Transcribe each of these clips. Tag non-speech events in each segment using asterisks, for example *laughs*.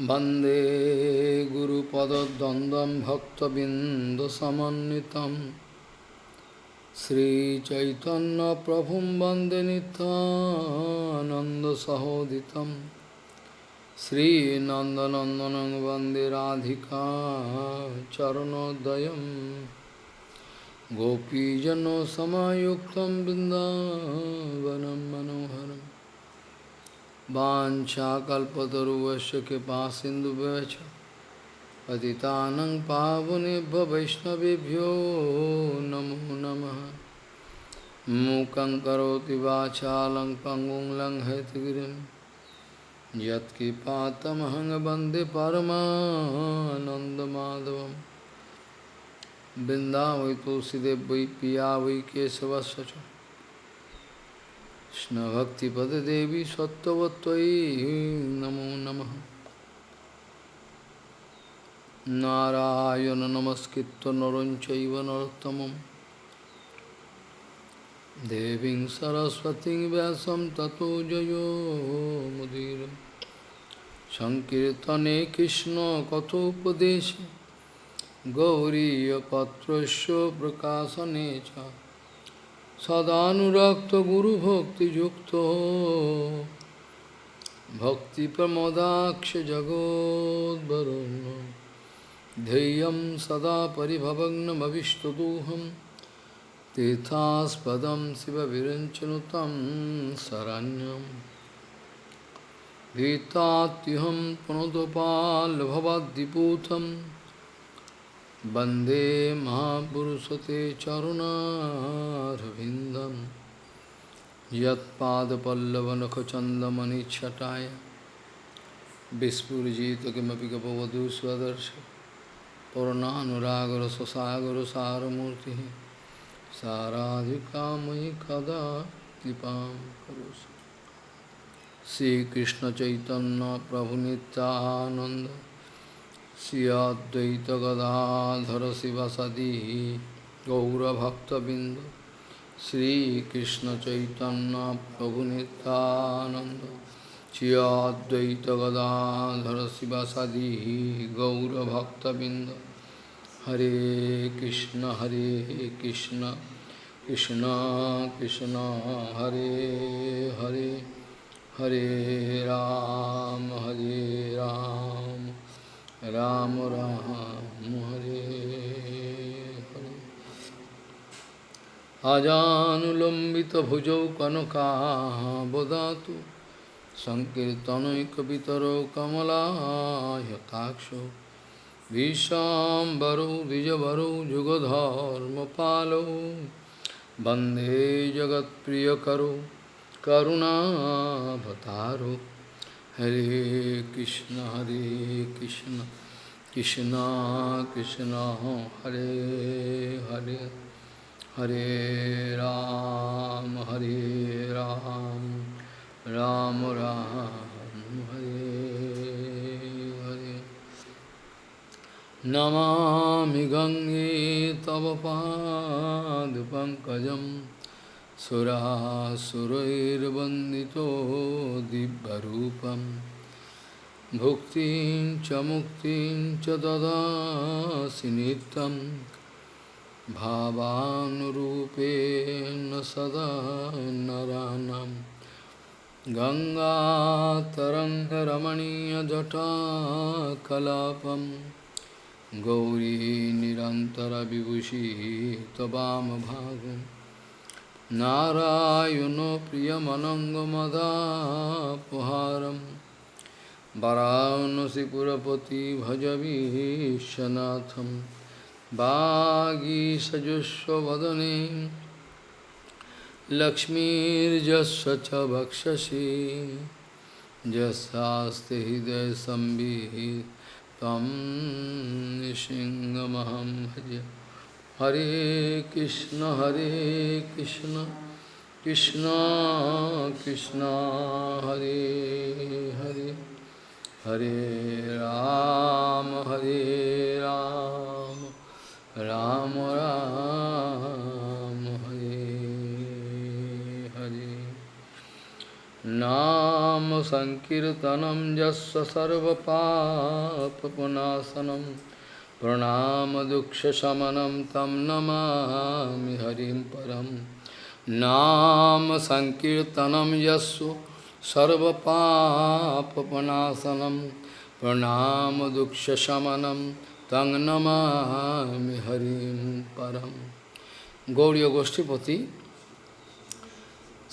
वंदे गुरुपदद्वन्द्वं भक्तबिन्दुसमन्वितं। श्रीचैतन्यप्रभुं वंदे नितानन्दसहोदितं श्रीनन्दनन्दनं वंदे राधिका चरणोदयं। गोपीजनसमायुक्तं बिन्दावनं मनोहरम्। वाञ्छाकल्पतरुवस्य कृपा सिन्धुभ्यश्च। पतितानं पावनेभ्य वैष्णवेभ्यो नमो नमः। मूकं करोति वाचालं पङ्गुं यत्कृपातमहं वंदे परमानन्दमाधवं वृन्दावै तुलसीदेव वै पिया वै Krishna Bhakti Pada Devi Sattvatvai Namo Namaha. Narayana namaskitta Naranchaiva Narottamam Deving Saraswati Vyasam Tato Jayo Mudira Sankirtane Krishna Kathopadesha Gauriya Patrasya Prakasa Necha सदानुरक्त गुरु भक्ति युक्तो भक्ति प्रमोदाक्ष जगोद्वरुण ध्येयम सदा परिभवग्नमीष्टदोहम तीर्थास्पदम शिव विरंचनुतम शरण्यम भीतात्युहम पुनोदपाल भवद्दिपूतम वंदे महापुरुषते चरुणारविन्दं यत्पादपल्लवनखचन्दमनिच्छटाय विस्फुरिजित किमपि गपवधू स्वदर्श पूर्णानुरागरससागरसारमूर्तिः साराधिकामयि कदा कृपां करोसि श्रीकृष्णचैतन्यप्रभुनित्यानन्द श्री अद्वैत गदाधर शिवसदी गौरभक्तबिंद श्रीकृष्ण चैतन्य प्रभु नित्यानंद श्री अद्वैत गदाधर शिवसदी गौरभक्तबिंद हरे कृष्ण हरे कृष्ण कृष्ण कृष्ण हरे हरे हरे राम हरे राम राम राम हरे हरे। अजानुलंबित अजानुलम्बितभुजौ कनकाबदातु सङ्कीर्तनैकपितरौ कमलायताक्षौ विशाम्बरौ द्विजवरौ जुगधर्मपालौ, वंदे जगत्प्रियकरौ करुणाभतारौ हरे कृष्ण हरे कृष्ण कृष्ण कृष्ण हरे हरे हरे राम हरे राम राम राम हरे हरे नमामि गङ्गे तव पादपङ्कजं सुरासुरैर्वन्दितो दिव्यरूपं भुक्तिं च मुक्तिं च ददासि नित्यं भावानुरूपेण सदा नरानं गङ्गातरङ्गरमणीयजटाकलापं गौरी निरन्तरविभूषी त्ववामभागम् नारायणो प्रियमनङ्गमदापहारं वराणसिपुरपति भजवीशनाथं वागीसजुष्वदने लक्ष्मीर्जस्व च भक्षसि जस्ते हृदयसंविहितं निशिङ्गमहं भज। हरे कृष्ण हरे कृष्ण कृष्ण कृष्ण हरे हरे हरे राम हरे राम राम राम हरे हरे नाम संकीर्तनम यस्य सर्वपापनाशनम प्रणाम दुक्ष शमनम तम नमामि हरिं परम नाम संकीर्तनम यस्य सर्वपापनाशनम प्रणाम दुक्ष शमनम तंग नमामि हरिं परम Gauri गोष्ठीपति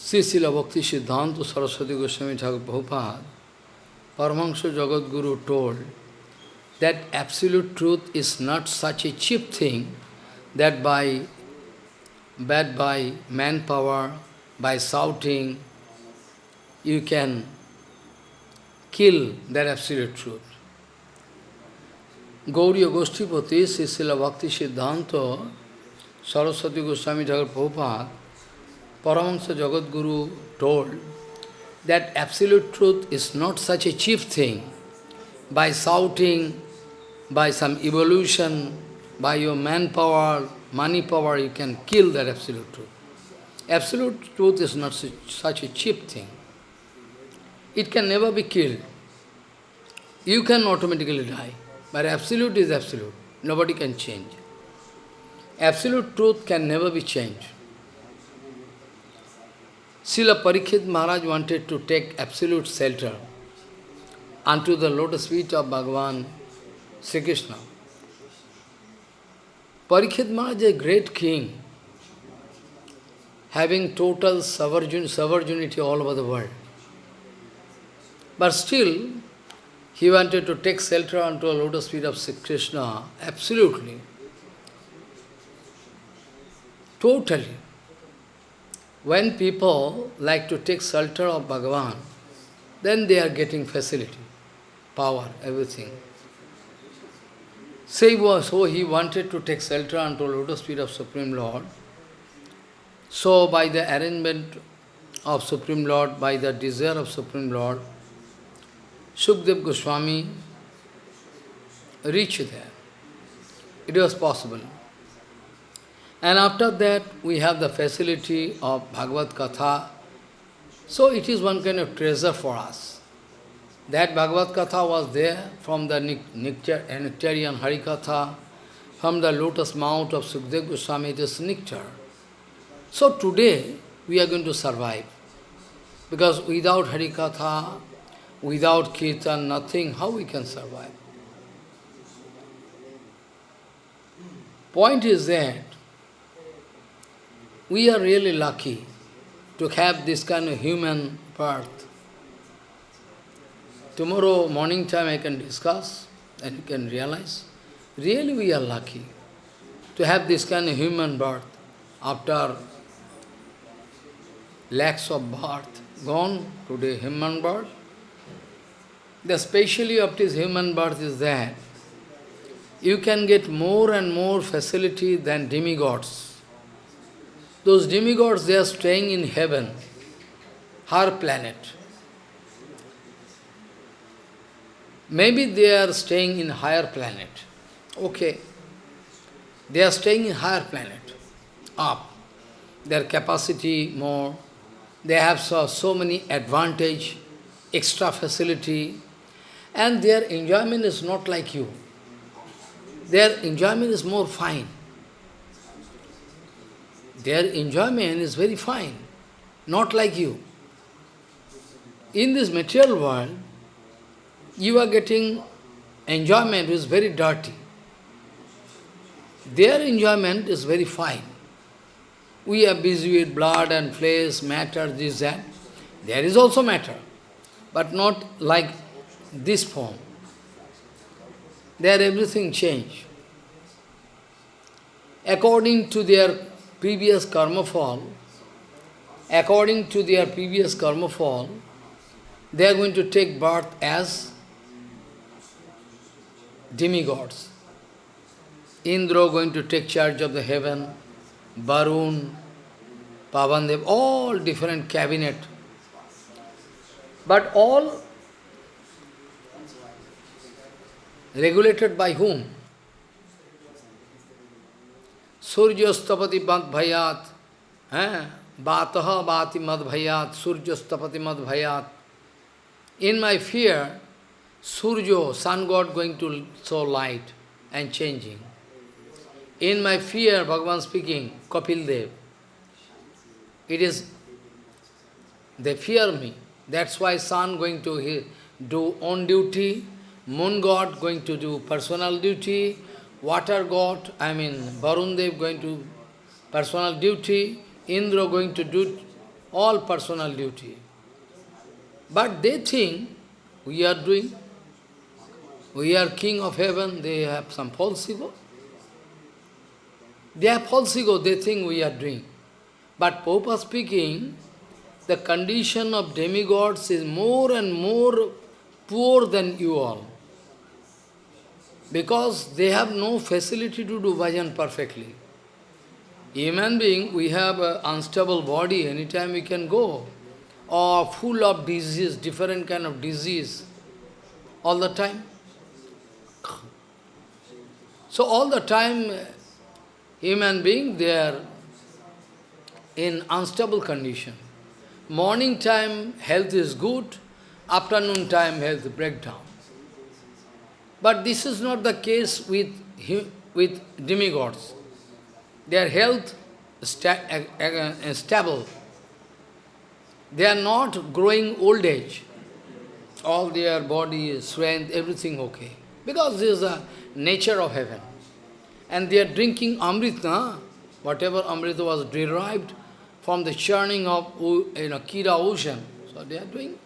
Sri Srila Bhakti Siddhanta Saraswati Goswami Thakur Prabhupada, Paramahansa Jagadguru told that absolute truth is not such a cheap thing that by, that by manpower, by shouting, you can kill that absolute truth. Gauriya Goshtipati, Sri Srila Bhakti Siddhanta Saraswati Goswami Thakur Prabhupada Paramahansa Jagadguru told that absolute truth is not such a cheap thing. By shouting, by some evolution, by your manpower, money power, you can kill that absolute truth. Absolute truth is not such a cheap thing. It can never be killed. You can automatically die. But absolute is absolute. Nobody can change. Absolute truth can never be changed. Srila Parikshit Maharaj wanted to take absolute shelter unto the lotus feet of Bhagavan Sri Krishna. Parikshit Maharaj a great king, having total sovereignty all over the world. But still, he wanted to take shelter unto a lotus feet of Sri Krishna, absolutely, totally. When people like to take shelter of Bhagavan, then they are getting facility, power, everything. So, oh, so he wanted to take shelter unto lotus feet of Supreme Lord. So by the arrangement of Supreme Lord, by the desire of Supreme Lord, Sukdev Goswami reached there. It was possible. And after that, we have the facility of Bhagavad Katha. So it is one kind of treasure for us. That Bhagavad Katha was there from the Nectarian uh, Harikatha, from the lotus mount of Sukdev Goswami, it is nectar. So today, we are going to survive. Because without Harikatha, without Kirtan, nothing, how we can survive? Point is that we are really lucky to have this kind of human birth. Tomorrow morning time I can discuss and you can realize. Really we are lucky to have this kind of human birth after lakhs of birth gone, today human birth. The speciality of this human birth is that you can get more and more facility than demigods. Those demigods, they are staying in heaven, her planet. Maybe they are staying in higher planet. Okay. They are staying in higher planet, up. Their capacity more. They have so, so many advantage, extra facility, and their enjoyment is not like you. Their enjoyment is more fine. Their enjoyment is very fine, not like you. In this material world, you are getting enjoyment is very dirty. Their enjoyment is very fine. We are busy with blood and flesh, matter, this, that. There is also matter, but not like this form. There everything changed. According to their previous karma fall, according to their previous karma fall, they are going to take birth as demigods. Indra going to take charge of the heaven, Varun, Pavandev, all different cabinet. But all regulated by whom? Suryastapati Bhayat, eh? Bataha bhati madbhayat, surjastapati madbhayat. In my fear, Surjo, sun god going to show light and changing. In my fear, Bhagavan speaking, Kapil Dev, it is, they fear me. That's why sun going to do own duty, moon god going to do personal duty, water god, I mean Varun Dev going to personal duty, Indra going to do all personal duty. But they think we are doing, we are king of heaven, they have some false ego. They have false ego, they think we are doing. But Popa speaking, the condition of demigods is more and more poor than you all. Because they have no facility to do bhajan perfectly. Human being, we have an unstable body, anytime we can go. Or full of disease, different kind of disease, all the time. So all the time, uh, human being, they are in unstable condition. Morning time, health is good. Afternoon time, health breakdown. But this is not the case with, with demigods. Their health is uh, uh, stable. They are not growing old age. All their body, strength, everything okay. Because this is the nature of heaven. And they are drinking amrita, whatever amrita was derived from the churning of you know, Kira ocean. So they are doing.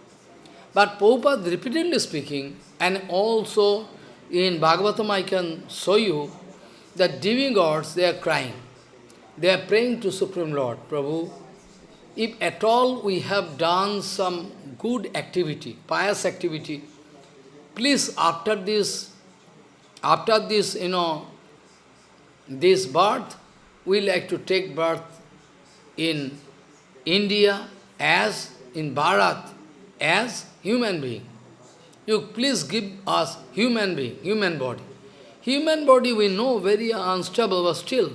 But Prabhupada repeatedly speaking, and also in Bhagavatam I can show you that demigods, they are crying. They are praying to Supreme Lord, Prabhu, if at all we have done some good activity, pious activity, please after this, after this, you know, this birth, we like to take birth in India as in Bharat as human being. You please give us human being, human body. Human body we know very unstable, but still.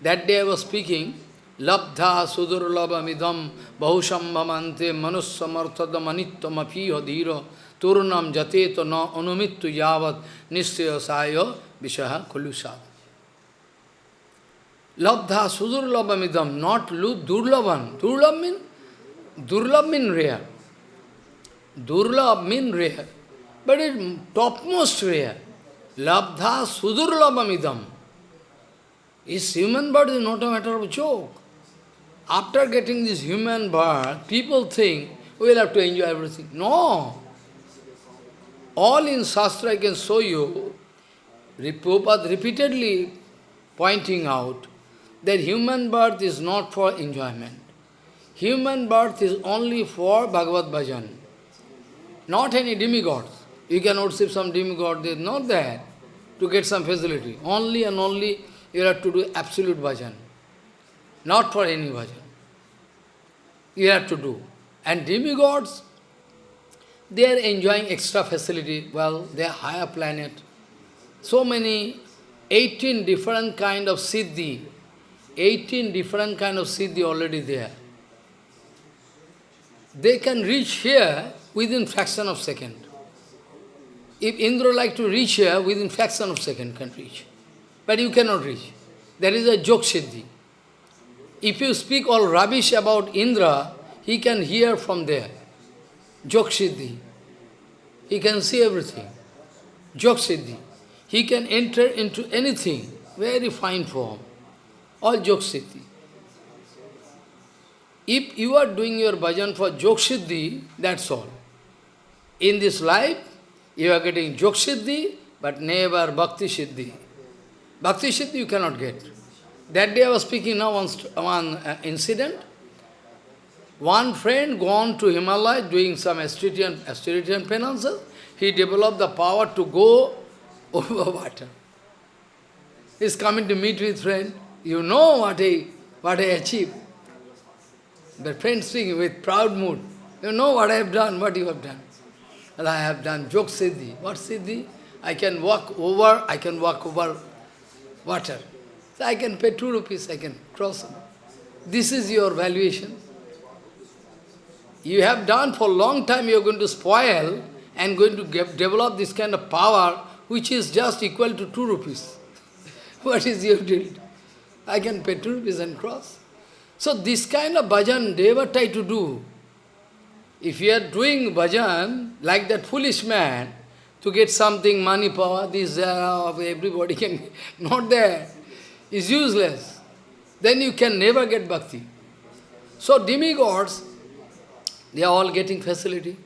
That day I was speaking, Labdha sudurlabamidam bahushambhamante manussamarthadam anittam turnam jateto na anumittu yavat nishtaya sayo vishaha kulusat. Labdha sudurlabamidam, not durlavan. Durlab mean, durlab mean rare. Durlab mean rare. But it's topmost rare. Labdha sudurlabamidam. Is human birth is not a matter of joke. After getting this human birth, people think oh, we will have to enjoy everything. No. All in Shastra I can show you, Prabhupada repeatedly pointing out that human birth is not for enjoyment. Human birth is only for Bhagavad Bhajan, not any demigods. You can worship some demigod, they not there to get some facility. Only and only you have to do absolute bhajan, not for any bhajan. You have to do. And demigods, they are enjoying extra facility. Well, they are higher planet. So many, 18 different kind of siddhi, 18 different kind of siddhi already there. They can reach here within fraction of second. If Indra like to reach here, within fraction of second can reach. But you cannot reach. There is a joke siddhi. If you speak all rubbish about Indra, he can hear from there. Joke siddhi. He can see everything. Jogsiddhi. He can enter into anything, very fine form. All Jog If you are doing your bhajan for Jog that's all. In this life, you are getting Jog but never Bhakti Siddhi. Bhakti Siddhi you cannot get. That day I was speaking now one, one uh, incident. One friend gone to Himalaya doing some Asterian, Asterian penances. He developed the power to go *laughs* over water. He's coming to meet with friend. You know what I, what I achieved. The friend speaking with proud mood. You know what I have done, what you have done. Well, I have done Jog Siddhi. What Siddhi? I can walk over, I can walk over water. So I can pay two rupees, I can cross. This is your valuation. You have done for a long time, you are going to spoil and going to get, develop this kind of power which is just equal to 2 rupees. *laughs* what is your deal? I can pay 2 rupees and cross. So this kind of bhajan, they ever try to do. If you are doing bhajan like that foolish man, to get something, money, power, this, uh, everybody can, *laughs* not there, is useless. Then you can never get bhakti. So demigods, they are all getting facility.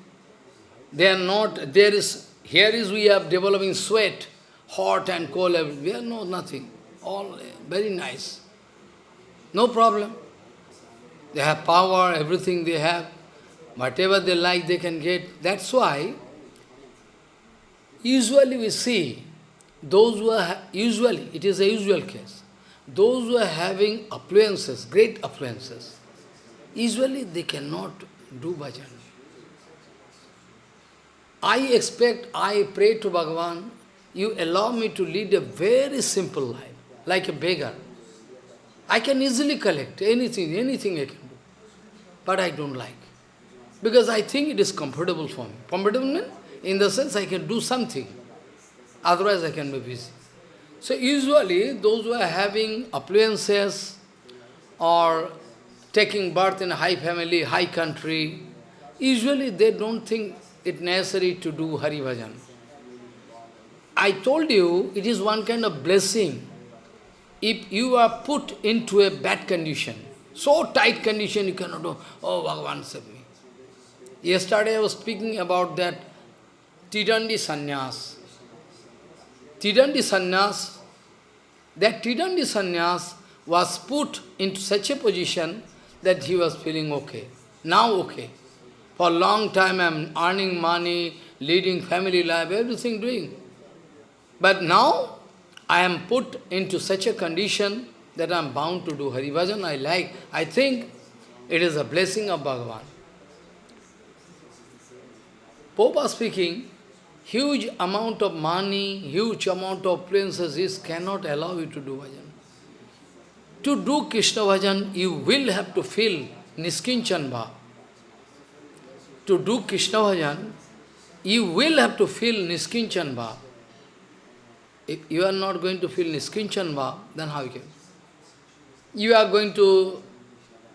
They are not, there is, here is we are developing sweat, hot and cold, we are no, nothing. All eh, very nice. No problem. They have power, everything they have. Whatever they like, they can get. That's why, usually we see, those who are, usually, it is a usual case, those who are having affluences, great affluences, usually they cannot do bhajan. I expect, I pray to Bhagavan, you allow me to lead a very simple life, like a beggar. I can easily collect anything, anything I can do. But I don't like. Because I think it is comfortable for me. Comfortable means, in the sense I can do something. Otherwise I can be busy. So usually those who are having appliances or taking birth in a high family, high country, usually they don't think it necessary to do Hari Bhajan. I told you, it is one kind of blessing. If you are put into a bad condition, so tight condition you cannot do, oh Bhagavan save me. Yesterday I was speaking about that Tridandi Sannyas. Tridandi Sannyas, that Tridandi Sannyas was put into such a position that he was feeling okay. Now okay. For a long time I am earning money, leading family life, everything doing. But now I am put into such a condition that I am bound to do Hari Bhajan. I like, I think it is a blessing of Bhagavan. Popa speaking, huge amount of money, huge amount of appliances, this cannot allow you to do bhajan. To do Krishna bhajan, you will have to feel Niskinchan Bhav to do Krishna bhajan, you will have to feel Niskinchan Bhav. If you are not going to feel Niskinchan Bhav, then how you can? You are going to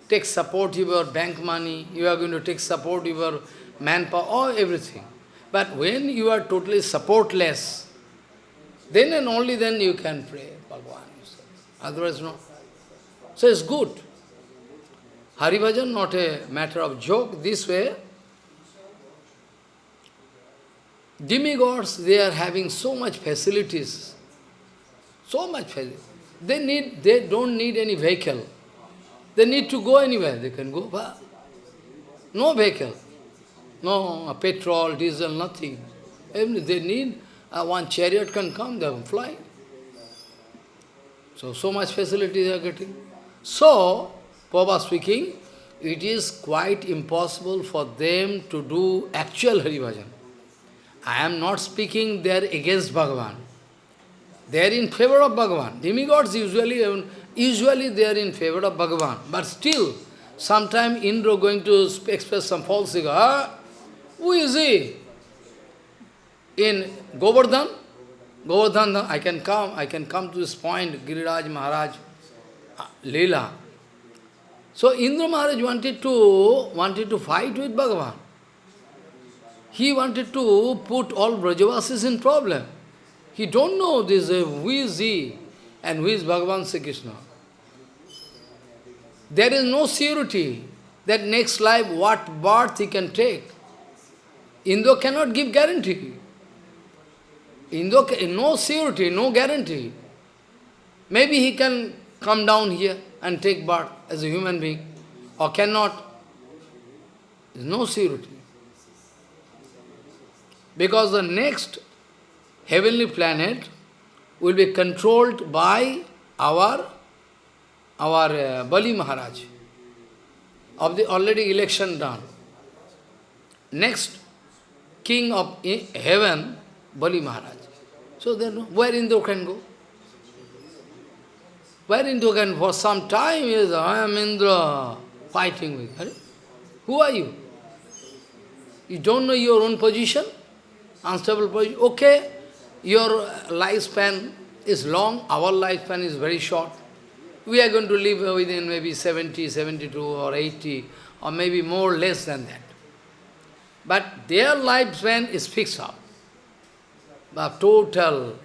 take support your bank money, you are going to take support your manpower, or everything. But when you are totally supportless, then and only then you can pray Bhagavan. Otherwise, no. So it's good. Hari Bhajan, not a matter of joke. This way, Demigods, they are having so much facilities, so much facilities. They need, they don't need any vehicle. They need to go anywhere, they can go. But No vehicle, no petrol, diesel, nothing. They need uh, one chariot can come, they can fly. So, so much facility they are getting. So, Papa speaking, it is quite impossible for them to do actual Hari Bhajan. I am not speaking there against Bhagavan. They are in favor of Bhagavan. Demigods usually, um, usually they are in favor of Bhagavan. But still, sometime Indra going to express some false ego. Who is he? In Govardhan, Govardhan, I can come, I can come to this point, Giriraj Maharaj, Leela. So Indra Maharaj wanted to wanted to fight with Bhagavan. He wanted to put all Brajavasis in problem. He don't know this, uh, who is he and who is Bhagavan Sri Krishna. There is no surety that next life what birth he can take. Indo cannot give guarantee. Indo, no surety, no guarantee. Maybe he can come down here and take birth as a human being, or cannot. There is no surety. Because the next heavenly planet will be controlled by our, our uh, Bali Maharaj of the already election done. Next king of heaven, Bali Maharaj. So then where Indra can go? Wherein you can, for some time, is I am Indra, fighting with. Are? Who are you? You don't know your own position? Unstable position? Okay, your lifespan is long, our lifespan is very short. We are going to live within maybe 70, 72 or 80 or maybe more less than that. But their lifespan is fixed up. But total,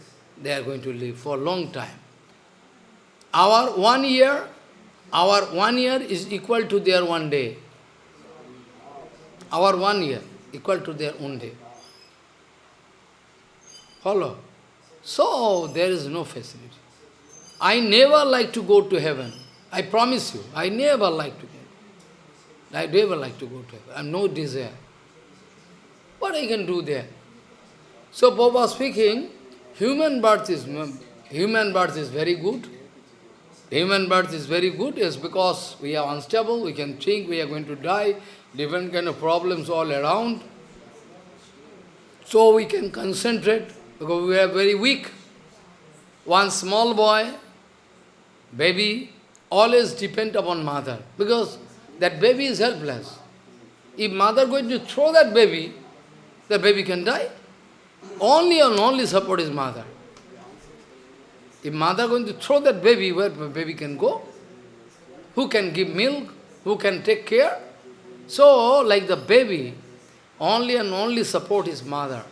they are going to live for a long time. Our one year, our one year is equal to their one day. Our one year equal to their own day. Follow? So, there is no facility. I never like to go to heaven. I promise you, I never like to go. I never like to go to heaven. I have no desire. What I can do there? So, Baba speaking, human birth is human birth is very good. Human birth is very good, yes, because we are unstable, we can think we are going to die, different kind of problems all around. So we can concentrate, because we are very weak. One small boy, baby, always depend upon mother, because that baby is helpless. If mother going to throw that baby, the baby can die. Only and only support is mother. If mother going to throw that baby, where baby can go? Who can give milk? Who can take care? So, like the baby, only and only support is mother.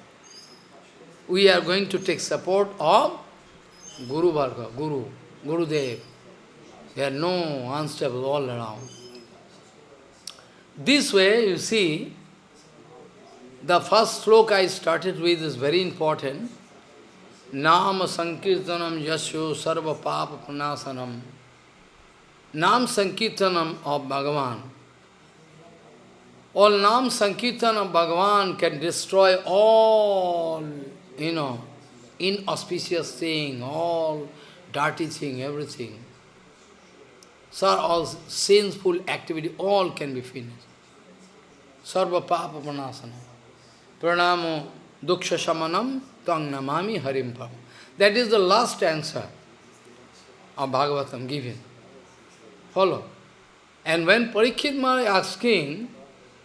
We are going to take support of Guru Varga, Guru, Guru Dev. There are no unstable all around. This way, you see, the first sloka I started with is very important. Nama Sankirtanam Yasho Sarva Papa Pranasanam. Nam Sankirtanam of Bhagavan. All Nam Sankirtan Bhagavan can destroy all, you know, inauspicious thing, all dirty thing, everything. So all sinful activity, all can be finished. Sarva Papa Pranasanam. Pranamo Duksha Shamanam Tang Namami Harimpam. That is the last answer of Bhagavatam given. Follow. And when Parikshit Maharaj asking,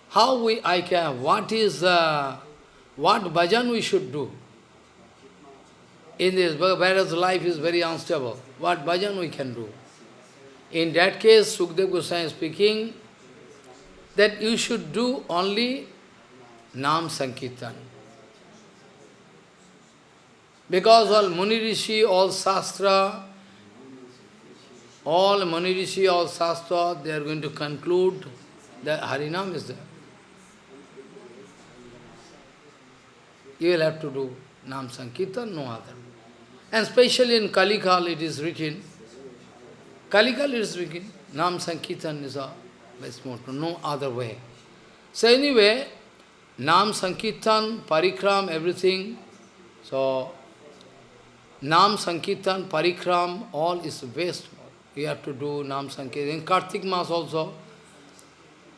how we, I can, what is, uh, what bhajan we should do? In this, whereas life is very unstable, what bhajan we can do? In that case, Sukdev Goswami is speaking that you should do only Nam Sankirtan. Because all Muni Rishi, all Shastra, all Muni Rishi, all Shastra, they are going to conclude that Harinam is there. You will have to do Nam Sankirtan, no other. And especially in Kalikal it is written, Kalikal it is written, Nam Sankirtan is a best motto, no other way. So anyway, Nam Sankirtan, Parikram, everything, so Nam Sankirtan, Parikram, all is waste. We have to do Nam Sankirtan. In Kartik Mas also,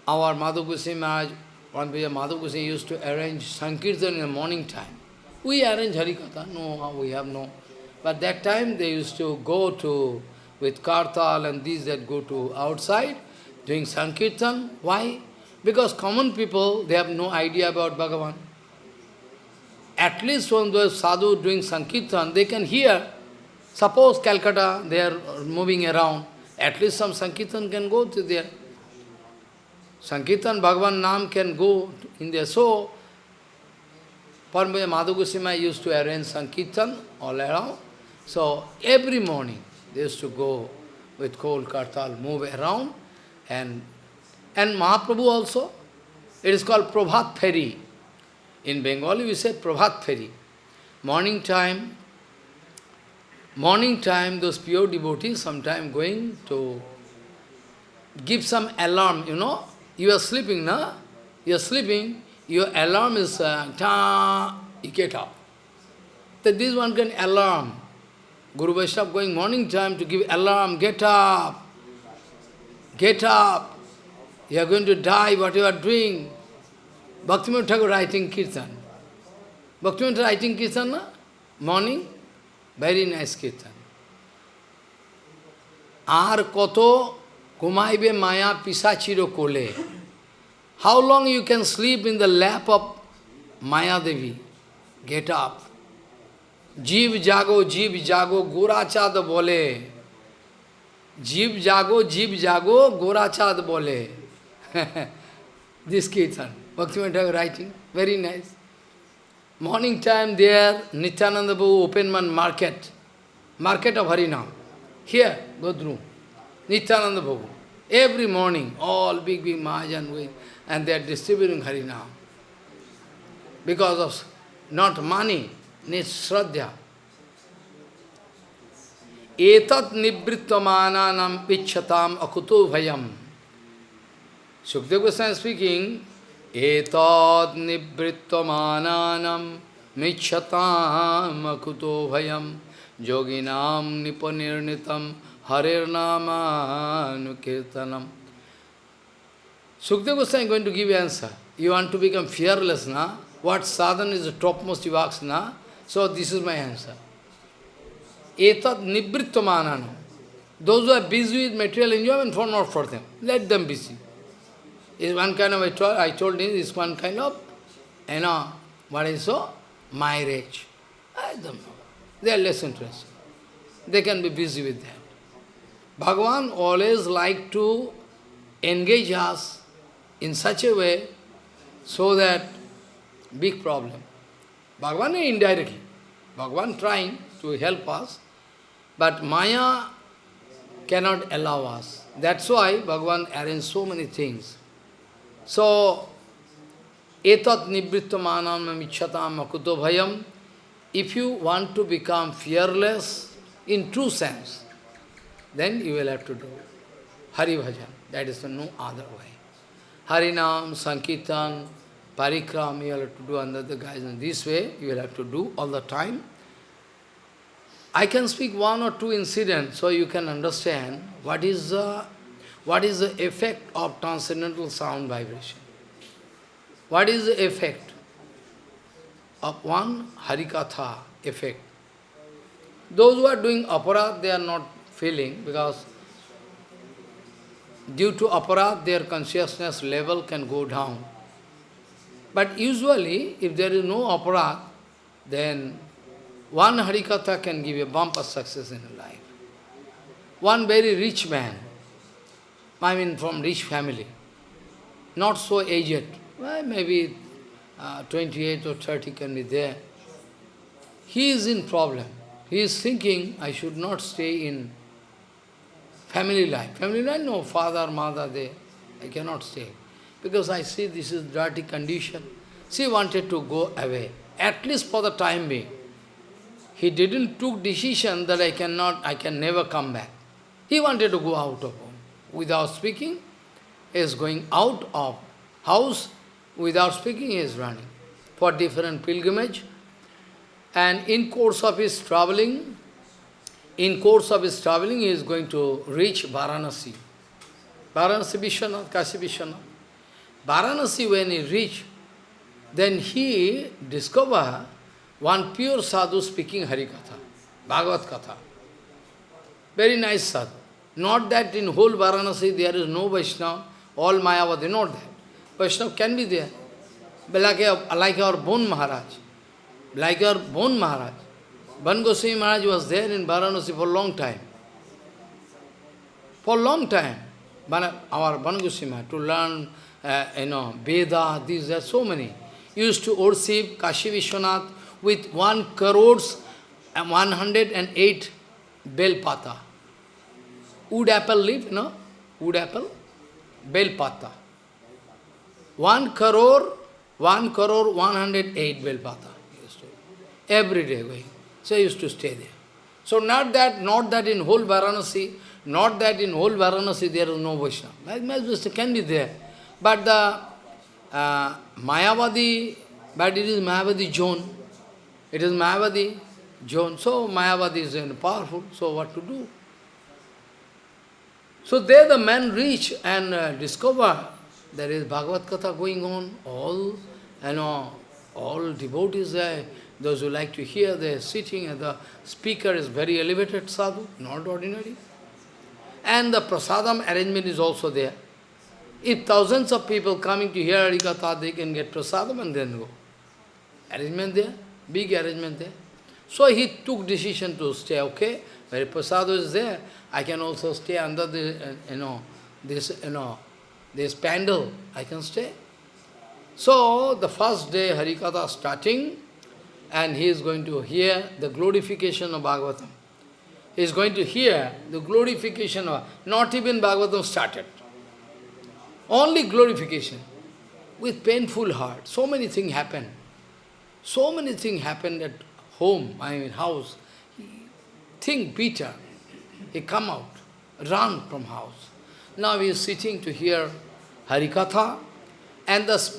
our Madhav Goswami Maharaj, one day Madhav Goswami used to arrange Sankirtan in the morning time. We arrange Harikatha, no, uh, we have no. But that time they used to go to, with Kartal and these that go to outside, doing Sankirtan. Why? Because common people, they have no idea about Bhagavan at least when those sadhu doing Sankirtan, they can hear. Suppose Calcutta, they are moving around, at least some Sankirtan can go to there. Sankirtan, Bhagavan Nam can go in there. So, Parambaya Madhu Goswami used to arrange Sankirtan all around. So, every morning, they used to go with cold kartal, move around. And, and Mahaprabhu also, it is called Prabhat Ferry. In Bengali we say Prabhat Feri. Morning time, morning time those pure devotees sometime going to give some alarm, you know. You are sleeping, na? You are sleeping, your alarm is uh, ta, you get up. That this one can alarm. Guru Vaishnava going morning time to give alarm, get up, get up, you are going to die, what you are doing. Bhaktivinoda Thakur writing Kirtan. Bhaktivinoda writing Kirtan, na? morning, very nice Kirtan. Ar koto kumaibe maya pisachiro kole. How long you can sleep in the lap of Maya Devi? Get up. Jeev jago, jeev jago, Gorachand bole. Jeev jago, jeev jago, Gorachand bole. *laughs* this Kirtan. Bhaktivinoda writing. Very nice. Morning time there Nityananda Babu open one market. Market of Harinam. Here Godru. Nityananda Babu. Every morning all big big Mahajan with and they are distributing Harinam. Because of not money needs Shraddha. Etat nibrittamananam pichatam akuto bhayam. Sukdev Goswami speaking, एताद निवृत्त मानानम मिच्छताकुतो भयम योगिनाम निपनिर्णितम हरिर्नामानुकीर्तनम Sukhdev गोस्वा going to give answer you want to become fearless ना what साधन is the top most walks ना so this is my answer एतद निवृत्त मानानम those are busy with material enjoyment for not for them let them busy Is one kind of, I told, I told him, is one kind of, you know, what is so? Marriage. I don't know. They are less interested. They can be busy with that. Bhagavan always like to engage us in such a way so that big problem. Bhagavan indirectly. Bhagavan trying to help us, but Maya cannot allow us. That's why Bhagavan arranged so many things. So, etat akuto bhayam. If you want to become fearless in true sense, then you will have to do Hari Bhajan. That is no other way. Harinam, Sankirtan, Parikram, you will have to do under the guidance. This way, you will have to do all the time. I can speak one or two incidents so you can understand what is the, what is the effect of transcendental sound vibration. What is the effect of one Harikatha effect? Those who are doing aparadh, they are not feeling because due to aparadh, their consciousness level can go down. But usually, if there is no aparadh, then one Harikatha can give a bumper success in life. One very rich man, I mean from rich family, not so aged, well, maybe uh, 28 or 30 can be there. He is in problem. He is thinking, I should not stay in family life. Family life, no, father, mother, they, I cannot stay. Because I see this is dirty condition. She wanted to go away, at least for the time being. He didn't took decision that I cannot, I can never come back. He wanted to go out of home. Without speaking, is going out of house. Without speaking, is running for different pilgrimage. And in course of his traveling, in course of his traveling, he is going to reach Varanasi. Varanasi Vishwanath, Kashi Vishwanath. Varanasi, when he reached, then he discovered one pure sadhu speaking Harikatha, Bhagavad Katha. Very nice sadhu. Not that in whole Varanasi there is no Vaishnava, all Mayavadi, not that. Vaishnava can be there. But like, like our Bon Maharaj, like our Bon Maharaj. Bon Goswami Maharaj was there in Varanasi for a long time. For a long time. Our Bon Goswami Maharaj, to learn, uh, you know, Veda, these, there so many. Used to worship Kashi Vishwanath with one crores and 108 bell pata. Wood apple leaf, know? Wood apple, bell pata. One crore, one crore, 108 bell pata. Every day going. So I used to stay there. So not that, not that in whole Varanasi, not that in whole Varanasi there is no Vaishnava. Like can be there. But the uh, Mayavadi, but it is Mayavadi zone. It is Mayavadi zone. So Mayavadi is powerful. So what to do? So there the man reach and uh, discover there is Bhagavad Katha going on. All, you know, all devotees there. Those who like to hear, they are sitting and the speaker is very elevated sadhu, not ordinary. And the prasadam arrangement is also there. If thousands of people coming to hear Harikatha, they can get prasadam and then go. Arrangement there, big arrangement there. So he took decision to stay, okay, where prasad is there, I can also stay under the, uh, you know, this, you know, this pandal, I can stay. So, the first day Harikatha starting, and he is going to hear the glorification of Bhagavatam. He is going to hear the glorification of, not even Bhagavatam started. Only glorification. With painful heart. So many things happen. So many things happen at home, I mean house. Think bitter. He come out, run from house. Now he is sitting to hear Harikatha, and the,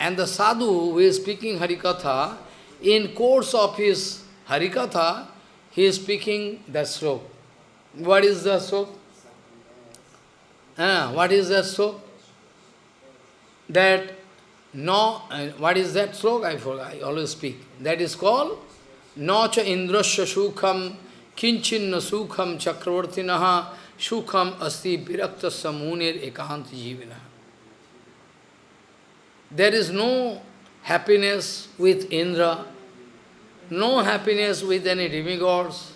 and the sadhu who is speaking Harikatha, in course of his Harikatha, he is speaking the slok. What is the slok? Ah, what is that slok? That no, uh, what is that slok? I I always speak. That is called Nacha Indrasya Sukham Kinchinna Sukham Chakravartinaha Sukham Asti Virakta Samunir Ekant Jivina. There is no happiness with Indra, no happiness with any demigods,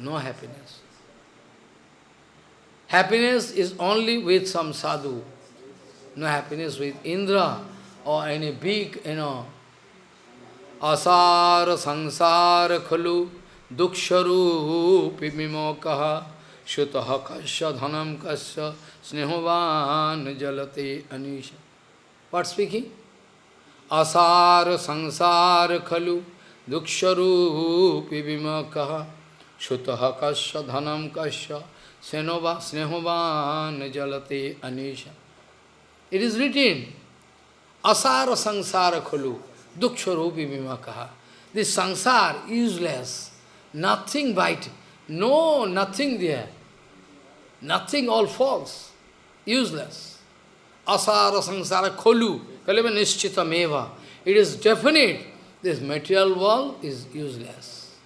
no happiness. Happiness is only with some sadhu, no happiness with Indra or any big, you know, असार संसार खलु दुःस्वरूपि विमोकः। श्रुतः कश्य धनम कश्य स्नेहवान जलते अनिश। What speaking असार संसार खलु दुःस्वरूपि विमोकः। श्रुतः कश्य धनम कश्य स्नेहवा, स्नेहवान जलते अनिश। इट इज़ रिटीन असार संसार खलु khalu duksharupi vimakaha. This sansar, useless, nothing vital, no, nothing there. Nothing, all false, useless. Asara sansara kholu, kaleva nischita meva. It is definite, this material world is useless.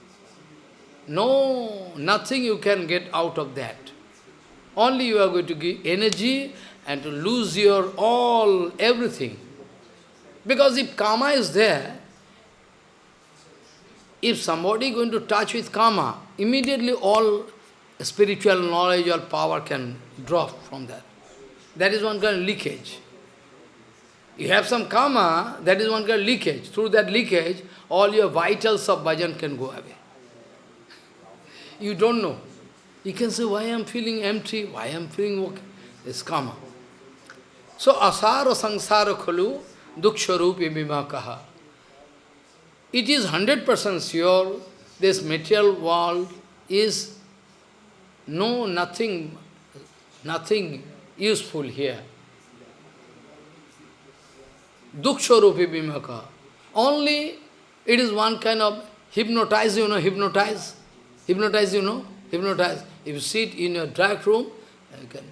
No, nothing you can get out of that. Only you are going to give energy and to lose your all, everything. Because if karma is there, if somebody going to touch with karma, immediately all spiritual knowledge or power can drop from that. That is one kind of leakage. You have some karma, that is one kind of leakage. Through that leakage, all your vitals of bhajan can go away. *laughs* You don't know. You can say, why I am feeling empty, why I am feeling okay. It's karma. So, asara sangsara khalu duksharupi vimakaha. It is 100% sure this material world is no nothing, nothing useful here. Duksharupi vimaka. Only it is one kind of hypnotize, you know, hypnotize. Hypnotize, you know, hypnotize. If you sit in your dark room, you can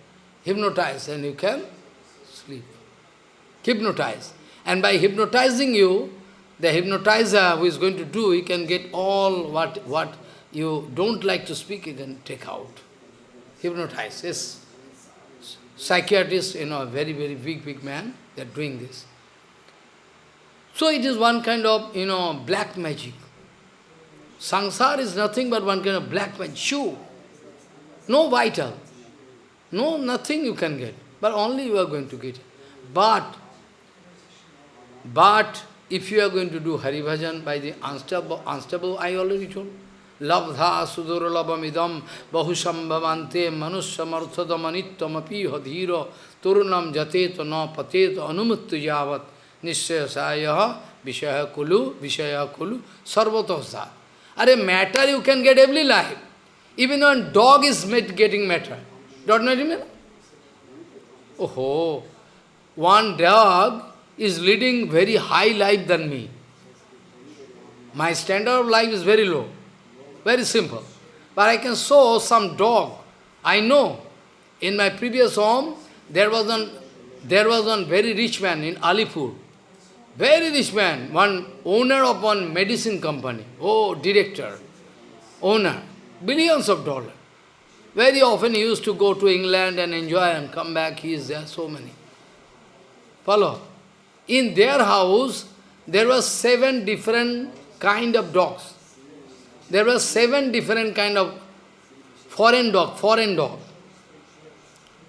hypnotize and you can sleep. Hypnotize. And by hypnotizing you, the hypnotizer who is going to do, he can get all what, what you don't like to speak, he can take out. Hypnotize, yes. Psychiatrist, you know, a very, very big, big man, they are doing this. So it is one kind of, you know, black magic. Sansar is nothing but one kind of black magic. Shoe. No vital. No, nothing you can get. But only you are going to get. But, but, if you are going to do Hari Bhajan by the unstable, unstable I already told, labdha suduralabamidam bahusambhavante manusyamarthadamanittamapi hadhira turunam jateto na pateto anumuttu javat nishayasaya vishaya kulu vishaya kulu sarvatosat. Are matter you can get every life. Even when dog is getting matter. Don't know remember? Oh, one dog is leading very high life than me. My standard of life is very low, very simple. But I can show some dog. I know, in my previous home, there was one, there was one very rich man in Alipur. Very rich man, one owner of one medicine company. Oh, director, owner. billions of dollars. Very often he used to go to England and enjoy and come back, he is there, so many. Follow? In their house, there were seven different kind of dogs. There were seven different kind of foreign dog, foreign dog.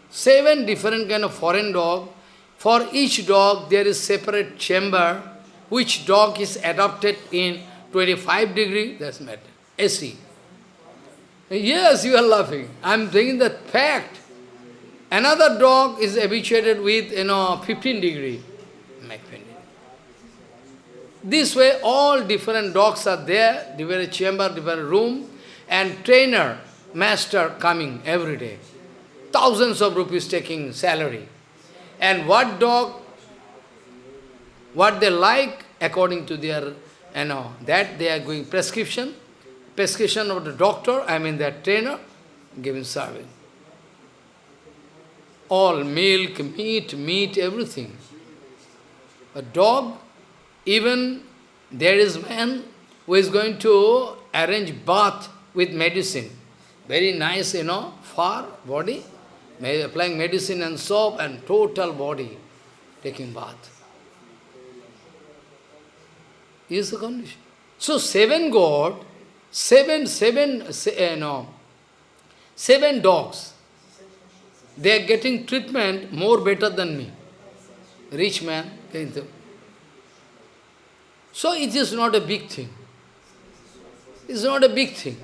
Seven different kind of foreign dog. For each dog, there is separate chamber, which dog is adopted in 25 degree, that's matter, AC. Yes, you are laughing. I am saying that fact. Another dog is habituated with, you know, 15 degree. This way, all different dogs are there, different chamber, different room, and trainer, master coming every day. Thousands of rupees taking salary. And what dog, what they like, according to their, you know, that they are going prescription, prescription of the doctor, I mean that trainer, giving service. All milk, meat, meat, everything. A dog, even there is man who is going to arrange bath with medicine. Very nice, you know, far body, applying medicine and soap and total body taking bath. Is the condition. So seven God, seven, seven, se, uh, no, seven dogs, they are getting treatment more better than me. Rich man, so it is not a big thing. It's not a big thing.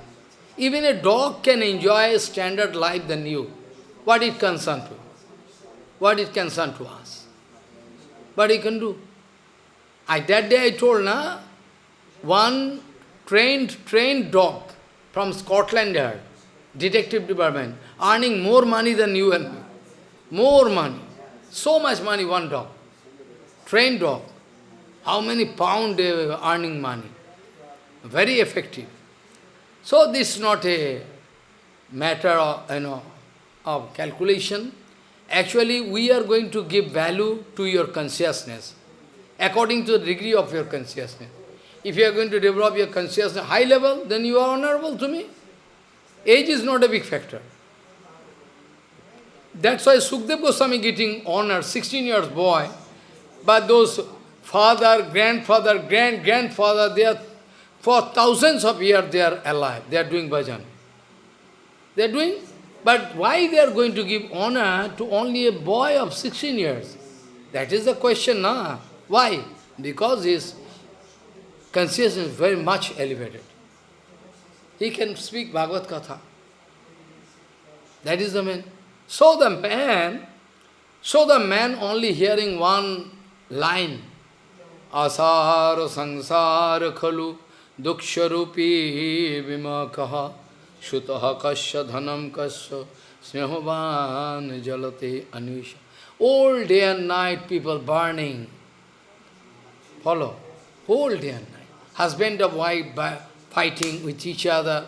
Even a dog can enjoy a standard life than you. What it concern to? What it concern to us? What he can do? I, that day I told, na, one trained, trained dog from Scotland Yard, detective department, earning more money than you and me. More money. So much money, one dog. Trained dog. How many pound they were earning money? Very effective. So this is not a matter of, you know, of calculation. Actually, we are going to give value to your consciousness, according to the degree of your consciousness. If you are going to develop your consciousness high level, then you are honorable to me. Age is not a big factor. That's why Sukdev Goswami getting honor, 16 years boy, but those father, grandfather, grand-grandfather, they are, for thousands of years they are alive, they are doing bhajan. They are doing, but why they are going to give honor to only a boy of 16 years? That is the question, na? Why? Because his consciousness is very much elevated. He can speak Bhagavad Katha. That is the man. So the man, so the man only hearing one line, आसार संसार खलु दुक्षरूपी विमकः श्रुतः कस्य धनम कस्य स्नेहवान जलते Anvesh All day and night people burning. Follow. Whole day and night. Husband and wife fighting with each other.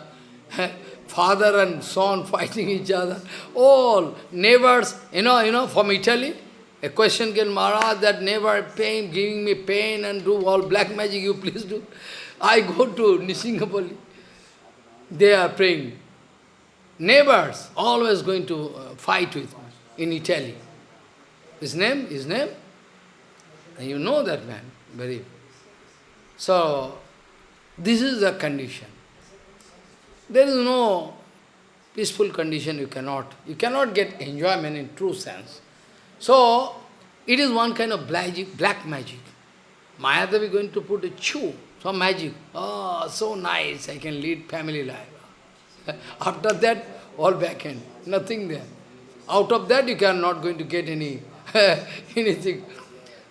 *laughs* Father and son fighting each other. All neighbors, you know, you know, from Italy, a question came, Maharaj, that never pain, giving me pain and do all black magic, you please do. I go to Nisingapoli. They are praying. Neighbors, always going to uh, fight with in Italy. His name, his name? And you know that man, very. So, this is the condition. There is no peaceful condition you cannot. You cannot get enjoyment in true sense. So, it is one kind of black, magic. Mayadevi is going to put a chew, some magic. Oh, so nice, I can lead family life. *laughs* After that, all back end, nothing there. Out of that, you can not going to get any *laughs* anything.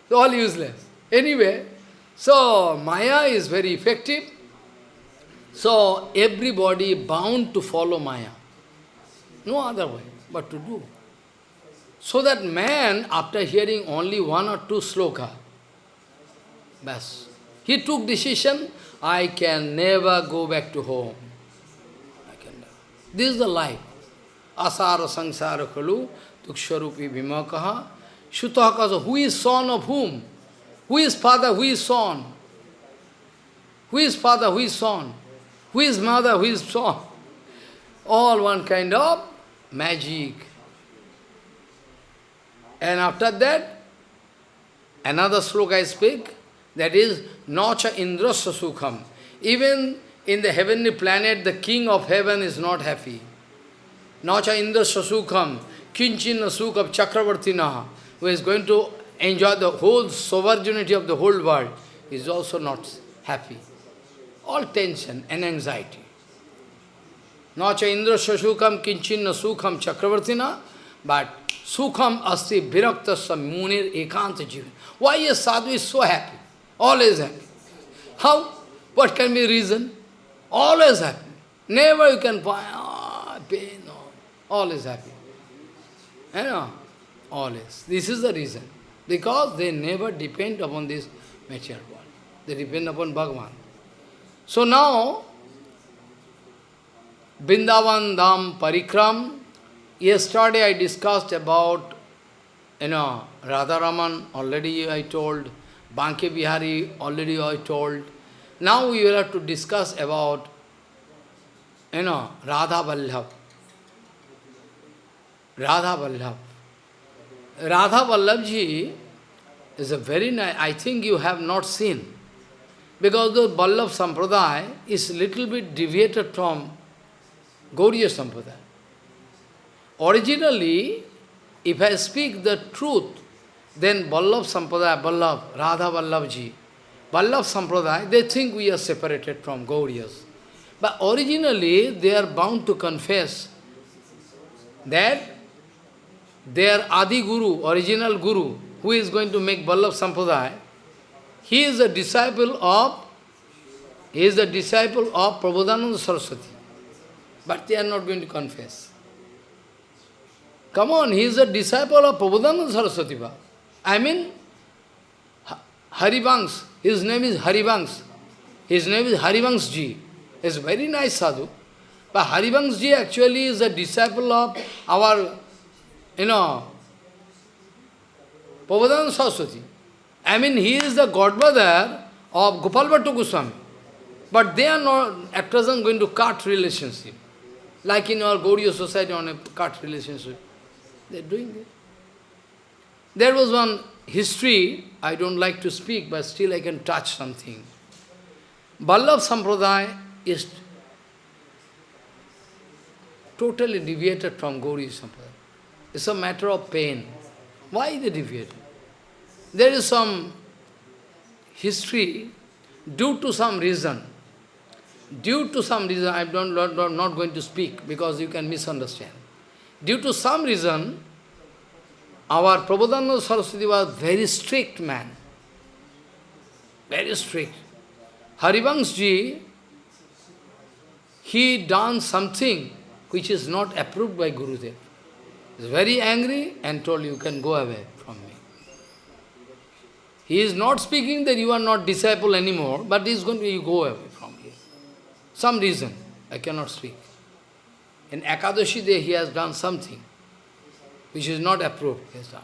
It's All useless. Anyway, so Maya is very effective. So everybody bound to follow Maya. No other way but to do. So that man, after hearing only one or two sloka, bas, he took decision, I can never go back to home. This is the life. Asara sangsara kalu, tuksharupi vimakaha, shutahakasa, who is son of whom? Who is father, who is son? Who is father, who is son? Who is mother, who is son? all one kind of magic. And after that, another sloka I speak, that is, Nacha Indrasya Sukham. Even in the heavenly planet, the king of heaven is not happy. Nacha Indrasya Sukham, Kinchin Sukham Chakravartina, who is going to enjoy the whole sovereignty of the whole world, is also not happy. All tension and anxiety. Nacha Indra Shashukam Kinchinna Sukham Chakravartina, but Sukham Asti Viraktasya Munir Ekanta Jivan. Why a sadhu is so happy? Always happy. How? What can be reason? Always happy. Never you can find, ah, pain, no. Always happy. You know? Always. This is the reason. Because they never depend upon this material world. They depend upon Bhagavan. So now, Vrindavan Dham Parikram, yesterday I discussed about, you know, Radharaman, already I told, Banke Bihari, already I told. Now we will have to discuss about, you know, Radha Vallabh. Radha Vallabh. Radha Vallabhji is a very nice, I think you have not seen. Because the Vallabh Sampradaya is little bit deviated from Gauriya Sampradaya. Originally, if I speak the truth, then Vallabh Sampradaya, Vallabh, Radha Vallabhji, Vallabh Sampradaya, they think we are separated from Gauriyas. But originally, they are bound to confess that their Adi Guru, original Guru, who is going to make Vallabh Sampradaya, he is a disciple of, he is a disciple of Prabodhananda Saraswati. But they are not going to confess. Come on, he is a disciple of Prabodhananda Saraswati. I mean, Harivansh, his name is Harivansh. His name is Harivansh Ji. He's a very nice sadhu. But Harivansh Ji actually is a disciple of our, you know, Prabodhananda Saraswati. I mean, he is the godmother of Gopal Bhattu Goswami. But they are not at present going to cut relationship. Like in our Gaudiya society on a cut relationship. They are doing it. There was one history, I don't like to speak, but still I can touch something. Vallabh Sampradaya is totally deviated from Gauri Sampradaya. It's a matter of pain. Why they deviated? There is some history, due to some reason, due to some reason, I am not, not, not going to speak because you can misunderstand. Due to some reason, our Prabodhananda Saraswati was very strict man. Very strict. Harivanshji, he done something which is not approved by Gurudev. He is very angry and told you can go away from me. He is not speaking that you are not disciple anymore, but he is going to you go away from here. Some reason, I cannot speak. In Ekadashi day he has done something which is not approved, he has done.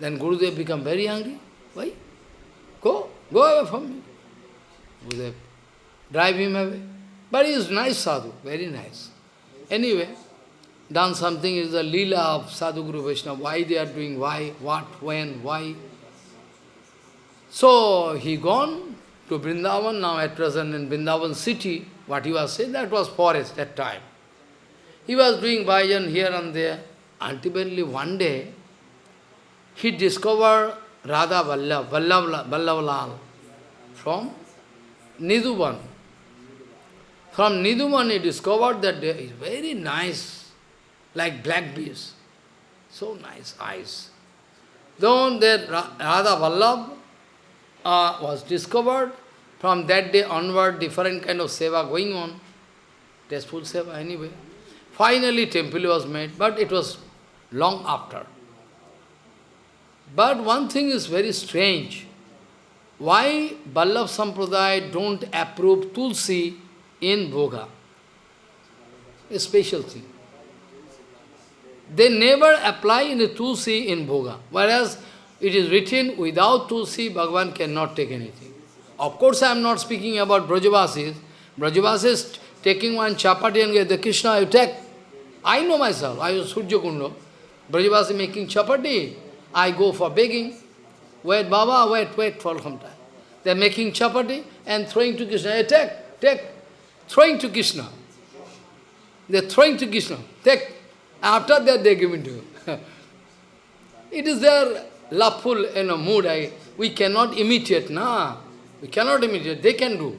Then Gurudev become very angry. Why? Go, go away from me. Gurudev drive him away. But he is nice sadhu, very nice. Anyway, done something is the lila of Sadhu Guru Vaishnava. Why they are doing, why, what, when, why. So he gone to Vrindavan, now at present in Vrindavan city, what he was saying, that was forest that time. He was doing bhajan here and there. Ultimately one day, he discovered Radha Vallabh, Vallabh, Vallabhlal from Nidhuban. From Nidhuban he discovered that there is very nice, like black bees. So nice eyes. Then that Radha Vallabh uh, was discovered. From that day onward, different kind of seva going on. Tasteful seva anyway. Finally, temple was made, but it was long after. But one thing is very strange. Why Vallabh Sampradaya don't approve Tulsi in Bhoga? A special thing. They never apply in the Tulsi in Bhoga. Whereas it is written, without Tulsi, Bhagavan cannot take anything. Of course, I am not speaking about Brajavasis. Brajavasis taking one chapati and get the Krishna attack. I know myself, I was Surya Kundo. Brajavasi making chapati, I go for begging. Wait, Baba, wait, wait for some time. They are making chapati and throwing to Krishna. Hey, take, take, throwing to Krishna. They are throwing to Krishna. Take. After that, they are giving to you. *laughs* it is their loveful you know, mood. I, we cannot imitate, nah. We cannot imitate. They can do.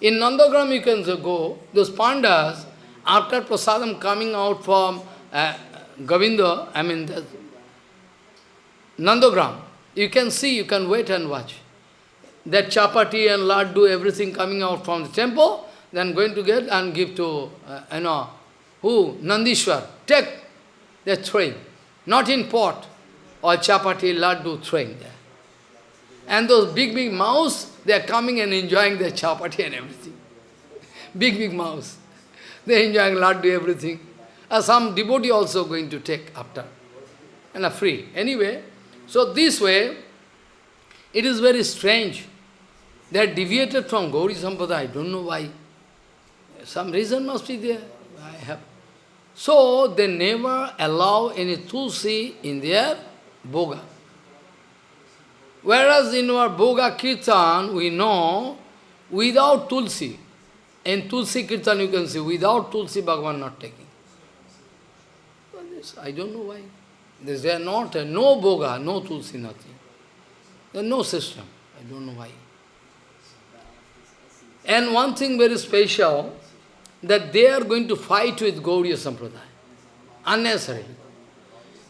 In Nandagram, you can go. Those pandas, after prasadam coming out from uh, Govinda, I mean, the Nandagram, you can see, you can wait and watch. That chapati and laddu, everything coming out from the temple, then going to get and give to, uh, you know, who? Nandishwar. Take. They're throwing. Not in pot. Or chapati, laddu throwing there. And those big, big mouse, they are coming and enjoying the chapati and everything. *laughs* Big, big mouse. They enjoying laddu, everything. Uh, some devotee also going to take after. And are free. Anyway, so this way, it is very strange. They are deviated from Gauri Sampada. I don't know why. Some reason must be there. I have. So they never allow any tulsi in their boga. Whereas in our boga kirtan, we know without tulsi, in tulsi kirtan you can see, without tulsi Bhagavan not taking. I don't know why. They are not, uh, no boga, no tulsi, nothing. There is no system. I don't know why. And one thing very special, that they are going to fight with Gauriya Sampradaya. Unnecessarily.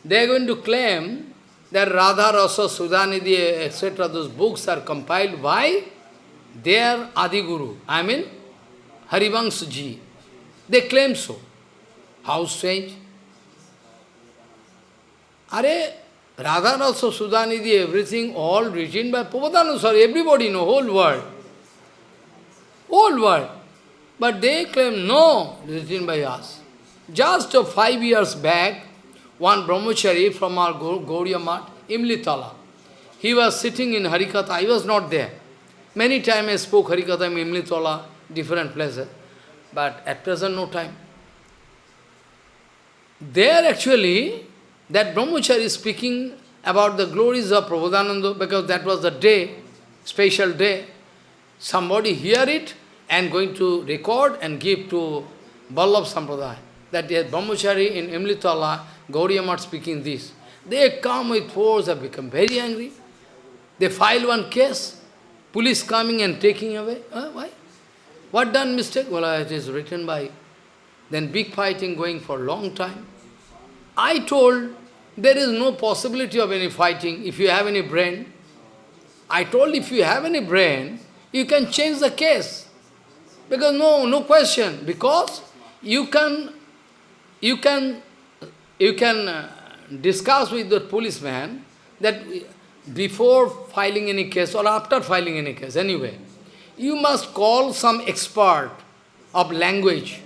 They are going to claim that Radha Rasa, Sudhanidhi, etc., those books are compiled by their Adi Guru, I mean Harivangsa ji. They claim so. How strange. Are Radha Rasa, Sudhanidhi, everything all written by Prabhupada, everybody know, whole world. Whole world. But they claim, no, written by us. Just five years back, one brahmachari from our Gauriya Mat, Imlitala, he was sitting in Harikatha, I was not there. Many times I spoke Harikatha in Imlitala, different places, but at present no time. There actually, that brahmachari is speaking about the glories of Prabhupada because that was the day, special day. Somebody hear it, and going to record and give to Vallabh Sampradaya. That is Brahmachari in Imlitala, Gauriya speaking this. They come with force, have become very angry. They file one case, police coming and taking away. Uh, why? What done mistake? Well, it is written by. Then big fighting going for a long time. I told, there is no possibility of any fighting if you have any brain. I told, if you have any brain, you can change the case. Because no, no question. Because you can, you can, you can uh, discuss with the policeman that before filing any case or after filing any case, anyway, you must call some expert of language.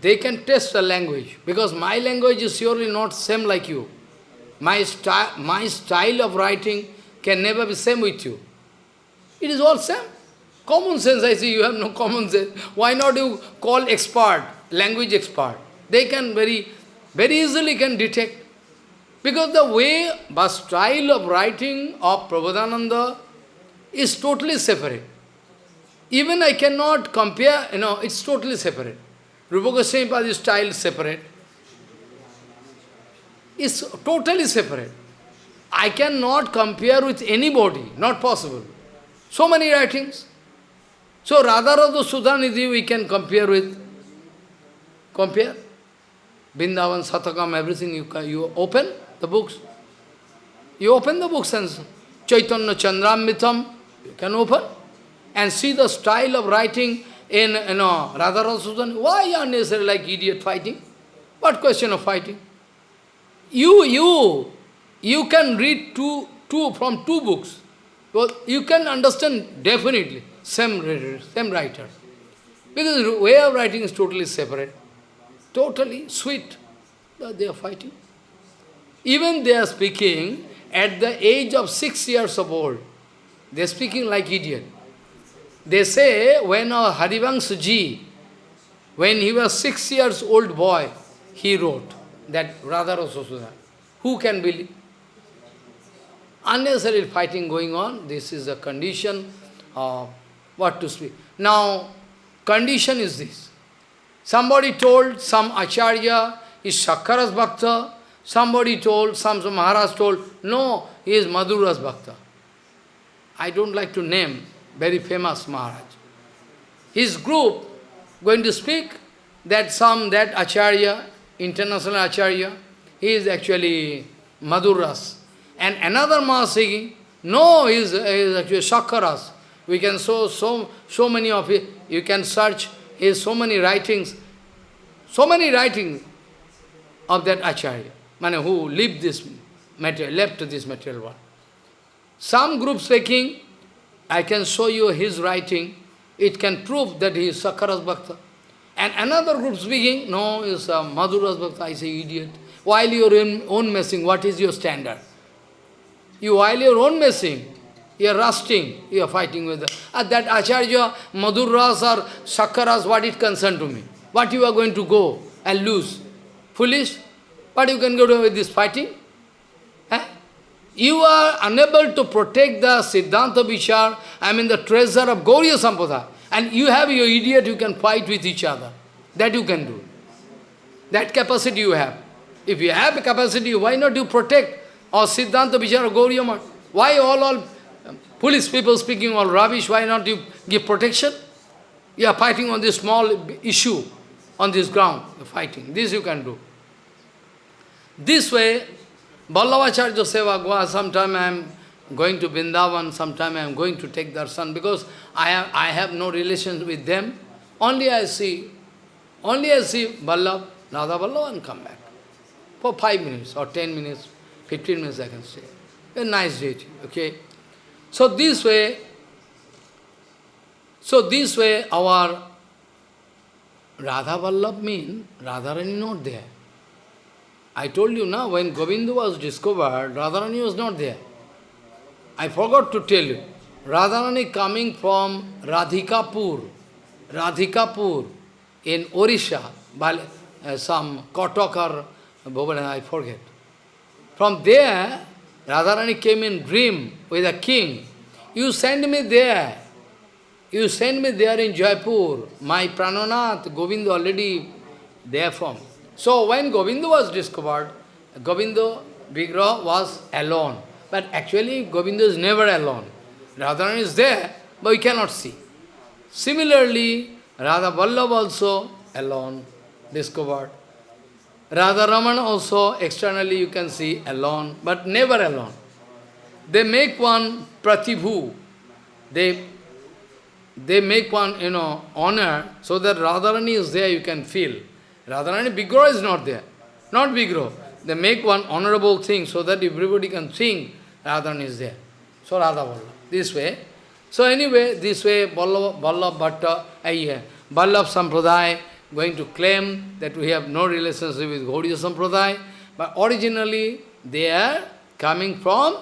They can test the language, because my language is surely not same like you. My, sty my style of writing can never be same with you. It is all same. Common sense, I see you have no common sense. Why not you call expert, language expert? They can very, very easily can detect. Because the way, the style of writing of Prabhupada is totally separate. Even I cannot compare, you know, it's totally separate. Rupa Goswami style separate. It's totally separate. I cannot compare with anybody, not possible. So many writings. So Radha Rasa Sudhanidhi we can compare with, compare. Vrindavan, Satakam, everything you, can, you open the books. You open the books and Chaitanya Chandramritam, you can open and see the style of writing in you know, Radha Rasa Sudhan. Why are necessary like idiot fighting? What question of fighting? You, you, you can read two, two from two books. Well, you can understand definitely. Same writer, same writer. Because the way of writing is totally separate. Totally sweet. But they are fighting. Even they are speaking at the age of six years of old. They are speaking like idiot. They say when uh, Harivangsa ji, when he was six years old boy, he wrote that Radha Rasasuda. Who can believe? Unnecessary fighting going on. This is the condition of what to speak. Now, condition is this. Somebody told some Acharya is Shakkaras Bhakta. Somebody told, some, some Maharaj told, no, he is Madhura's Bhakta. I don't like to name very famous Maharaj. His group going to speak that some, that Acharya, international Acharya, he is actually Madhuras. And another Mahasigi, no, he is, he is actually Shakaras. We can show so, so many of it. You can search his so many writings, so many writings of that Acharya, man, who lived this material, left this material world. Some group speaking, I can show you his writing, it can prove that he is Sakaras Bhakta. And another group speaking, no, is uh, Madhuras Bhakta, I say idiot. While you are in own messing, what is your standard? You, while you are own messing, you are rusting, you are fighting with the, uh, that Acharya, Madhuras or Sakaras, what it concern to me? What you are going to go and lose? Foolish? What you can go with this fighting? You are unable to protect the Siddhanta Vichar, I mean the treasure of Gauriya Sampada. And you have your idiot, you can fight with each other. That you can do. That capacity you have. If you have a capacity, why not you protect or Siddhanta Vichara Gauriya Mat? Why all, all um, police people speaking all rubbish, why not you give protection? You are fighting on this small issue, on this ground, fighting. This you can do. This way, Vallabhacharya Seva Gua, sometime I am going to Vrindavan, sometime I am going to take darshan, because I have, I have no relations with them. Only I see, only I see Vallabh, Radha Vallabh and come back. For five minutes or ten minutes, fifteen minutes I can stay. A nice day, okay? So this way, so this way our Radha Vallabh means Radharani not there. I told you now, when Govinda was discovered, Radharani was not there. I forgot to tell you. Radharani coming from Radhikapur, Radhikapur in Orisha, uh, some Cuttack or I forget. From there, Radharani came in dream with a king. You send me there. You send me there in Jaipur. My Prananath, Govinda already there from. So when Govinda was discovered, Govinda Vigraha was alone. But actually Govinda is never alone. Radharani is there, but we cannot see. Similarly, Radha Vallabh also alone, discovered. Radha Raman also externally you can see alone, but never alone. They make one pratibhu. They, they make one, you know, honor, so that Radharani is there, you can feel. Radharani Vigraha is not there. Not Vigraha. They make one honorable thing so that everybody can think Radharani is there. So Radha Vallabh. This way. So anyway, this way Vallabh, Vallabh Bhatta, uh, Vallabh Sampradaya going to claim that we have no relationship with Gaudiya Sampradaya, but originally they are coming from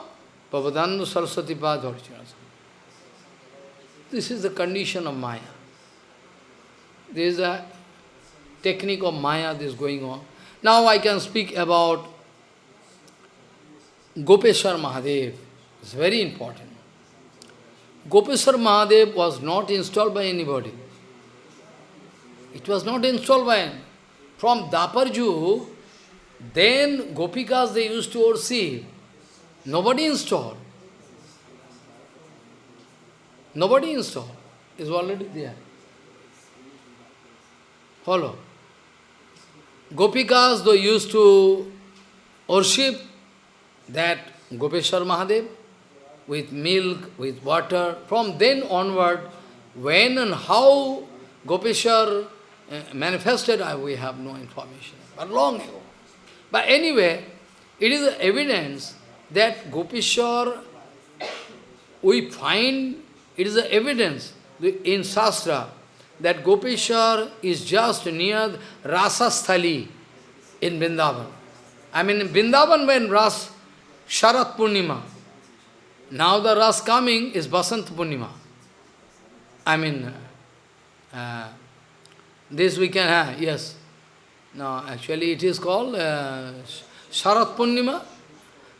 Prabhupada Saraswati Pad. This is the condition of Maya. This is a technique of Maya is going on. Now I can speak about Gopeshwar Mahadev. It's very important. Gopeshwar Mahadev was not installed by anybody. It was not installed by him. From Dwapar Yug, then Gopikas they used to oversee. Nobody installed. Nobody installed. Is already there. Follow. Gopikas, they used to worship that Gopeshwar Mahadev with milk, with water. From then onward, when and how Gopeshwar uh, manifested, we have no information, but long ago. But anyway, it is evidence that Gopeshwar, we find, it is evidence in Shastra, that Gopeshwar is just near Rasasthali in Vrindavan. I mean, in Vrindavan when Ras, Sharat Purnima, now the Ras coming is Basant Purnima. I mean, uh, this we can have, yes. No, actually it is called uh, Sharat Purnima,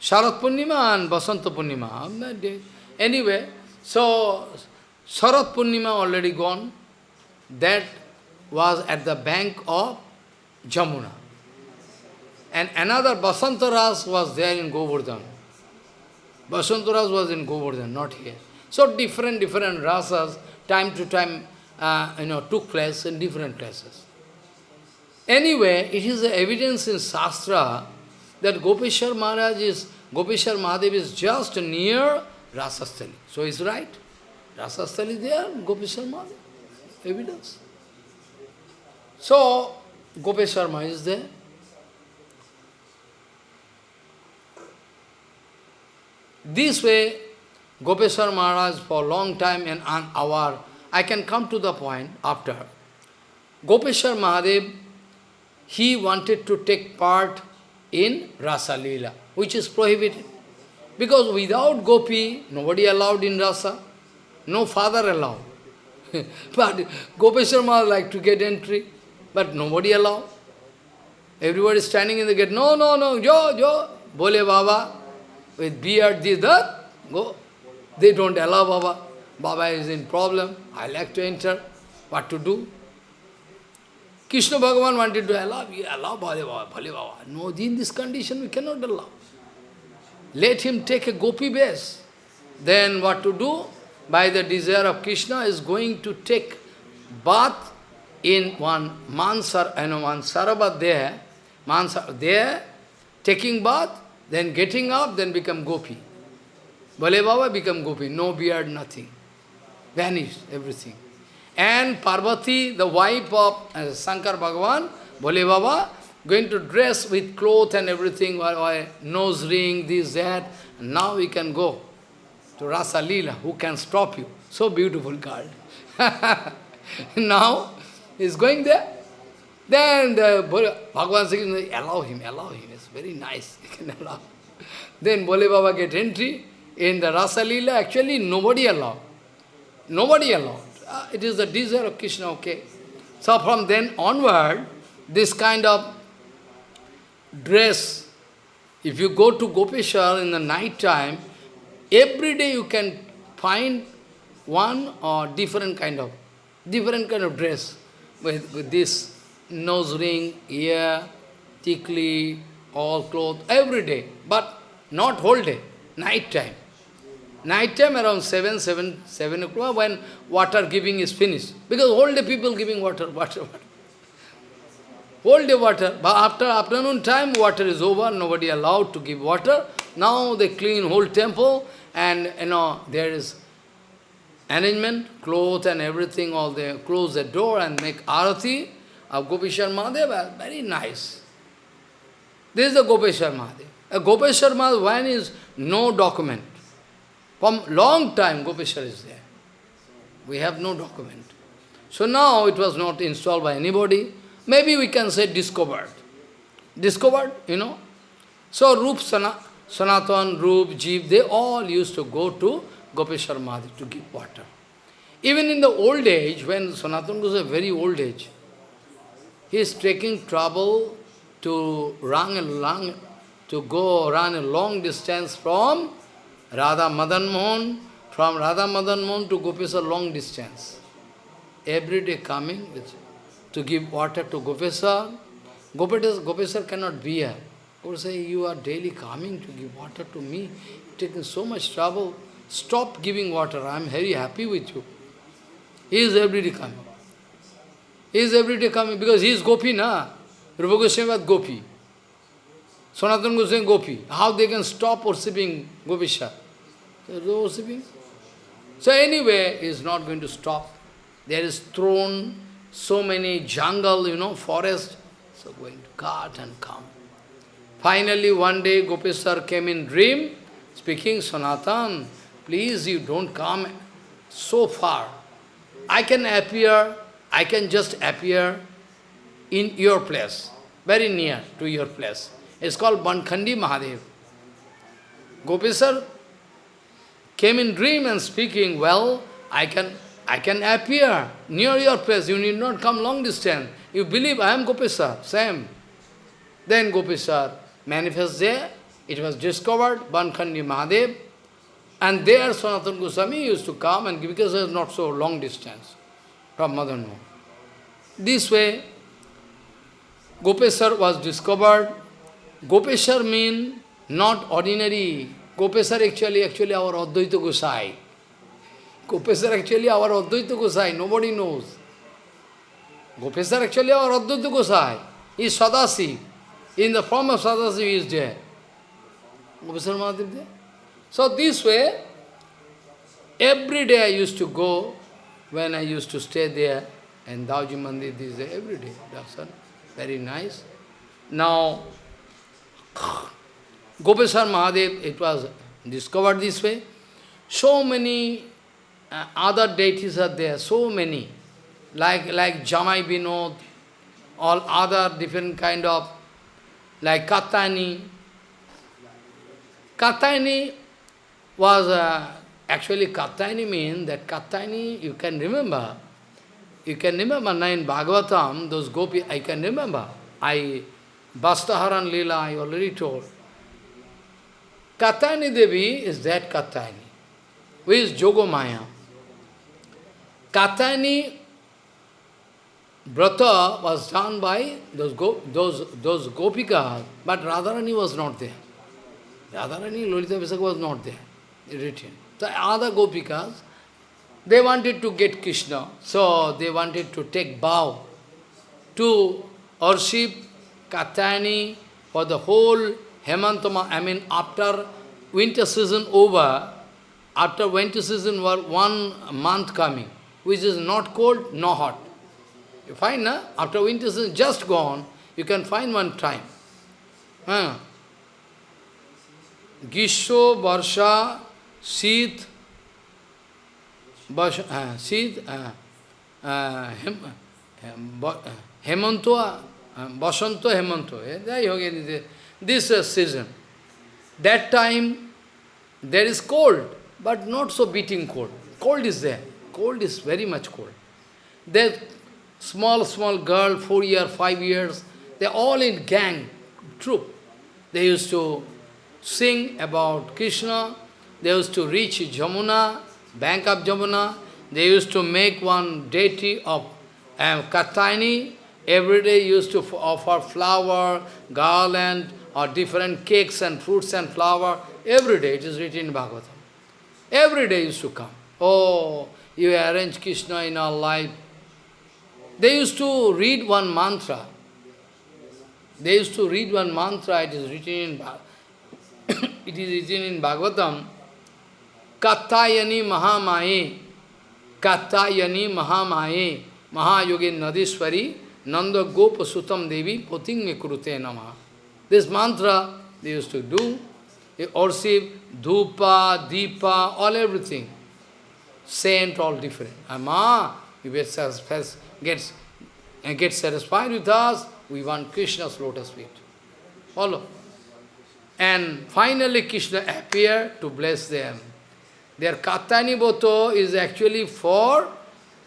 Sharat Purnima and Basanta Purnima. Anyway, so Sharat Purnima already gone. That was at the bank of Jamuna. And another Basantaras was there in Govardhan. Basantaras was in Govardhan, not here. So different, different rasas, time to time, uh, you know, took place in different places. Anyway, it is evidence in Shastra that Gopeshwar Maharaj is, Gopeshwar Mahadev is just near Rasasthali. So it's right. Rasasthali there, Gopeshwar Mahadev. Evidence. So, Gopeshwar Maharaj is there. This way, Gopeshwar Maharaj for a long time and an hour, I can come to the point after. Gopeshwar Mahadev, he wanted to take part in Rasa Leela, which is prohibited. Because without Gopi, nobody allowed in Rasa, no father allowed. *laughs* but Gopeshwar Maharaj like to get entry, but nobody allow. Everybody is standing in the gate, no, no, no, jo, jo, bole Baba, with beard, this, that, go. They don't allow Baba. Baba is in problem. I like to enter. What to do? Krishna Bhagavan wanted to allow, we allow Bale Baba, Bale Baba. No, in this condition we cannot allow. Let him take a gopi base. Then what to do? By the desire of Krishna is going to take bath in one mansar, you know, one sarabat there, mansar there, taking bath, then getting up, then become gopi. Bale Baba become gopi, no beard, nothing. Vanished, everything. And Parvati, the wife of uh, Shankar Bhagavan, Bole Baba, going to dress with cloth and everything, nose ring, this, that. Now we can go to Rasa Leela. Who can stop you? So beautiful girl. *laughs* now, he's going there. Then the Bhagavan says, allow him, allow him. It's very nice. *laughs* You can allow. Then Bole Baba get entry in the Rasa Leela. Actually, nobody allowed. Nobody allowed. Uh, it is the desire of Krishna, okay. So from then onward, this kind of dress, if you go to Gopeshwar in the night time, every day you can find one or different kind of, different kind of dress with, with this nose ring, ear, tikli, all clothes, every day, but not whole day, night time. Night time around 7, 7, 7 o'clock when water giving is finished. Because whole day people giving water, *laughs* water, water. Whole day water. But after afternoon time, water is over, nobody allowed to give water. Now they clean whole temple and you know there is arrangement, clothes and everything, all they close the door and make arati of Gopeshwar Mahadev, uh, very nice. This is the Gopeshwar Mahadev. Uh, A Gopeshwar Mahadev, when is no document. From long time Gopeshwar is there. We have no document. So now it was not installed by anybody. Maybe we can say discovered. Discovered, you know. So Rup Sana, Sanatan, Rup, Jeev, they all used to go to Gopeshwar Mahadev to give water. Even in the old age, when Sanatan was a very old age, he is taking trouble to run a long, to go run a long distance from Radha Madan Mohan, from Radha Madan Mohan to Gopeshwar long distance. Every day coming with, to give water to Gopeshwar. Gopeshwar, Gopeshwar cannot be here. Or say, you are daily coming to give water to me, taking so much trouble. Stop giving water, I am very happy with you. He is every day coming. He is every day coming because he is Gopi, na? Rupa Goswami was Gopi. Sanatana Goswami Gopi. How they can stop worshipping Gopisha? They are worshipping. So anyway, he is not going to stop. There is thrown so many jungle, you know, forest. So going to cut and come. Finally, one day Gopeshwar came in dream, speaking, Sanatan, please you don't come so far. I can appear, I can just appear in your place, very near to your place. It's called Bankhandi Mahadev. Gopeshwar came in dream and speaking, well, I can I can appear near your place. You need not come long distance. You believe I am Gopeshwar, same. Then Gopeshwar manifests there. It was discovered, Bankhandi Mahadev. And there Sanatana Goswami used to come and because it was not so long distance from Madan Mohan. This way, Gopeshwar was discovered. Gopeshwar means not ordinary. Gopeshwar actually, actually our Advaita Gosai. Gopeshwar actually our Advaita Gosai, nobody knows. Gopeshwar actually our Advaita Gosai. He is Sadasi. In the form of Sadasi he is there. Mahadev there. So this way, every day I used to go, when I used to stay there, and Dauji Mandir this day, every day, darshan, very nice. Now, *clears throat* Gopeshwar Mahadev, it was discovered this way. So many uh, other deities are there, so many, like, like Jamai Binod, all other different kind of, like Katani. Katani was, uh, actually Katani means that Katani, you can remember, you can remember now in Bhagavatam, those gopi, I can remember. I, Bastaharan Lila, I already told. Katani Devi is that Katani, who is Jogomaya. Katani Brata was done by those, go, those, those Gopikas, but Radharani was not there. Radharani, Lolita Visakha was not there written. The other gopikas, they wanted to get Krishna, so they wanted to take vow to worship Katani for the whole Hemantama, I mean after winter season over, after winter season was one month coming, which is not cold, nor hot. You find, na? after winter season just gone, you can find one time. Huh? Gisho, Varsha, Seed, Basha, uh, Seed, uh, uh, hem, uh, Hemantua, uh, Basanto, Hemanto. Uh, um, this uh, season. That time, there is cold, but not so beating cold. Cold is there. Cold is very much cold. There, small, small girl, four years, five years, they're all in gang, troop. They used to sing about Krishna, they used to reach Jamuna, bank of Jamuna. They used to make one deity of um. Every day used to offer flower, garland, or different cakes and fruits and flower. Every day, it is written in Bhagavatam. Every day used to come. Oh, you arrange Krishna in our life. They used to read one mantra. They used to read one mantra, it is written in, *coughs* it is written in Bhagavatam. Kattayani Mahamaye, Kattayani Mahamaye, Mahayogin Nadishwari, Nanda Gopa Sutam Devi, Poting Kurute Nama. This mantra they used to do, worship, dhupa, deepa, all everything. Saint, all different. Ama, you get satisfied, gets, uh, and get satisfied with us, we want Krishna's lotus feet. Follow. And finally Krishna appeared to bless them. Their Katani Boto is actually for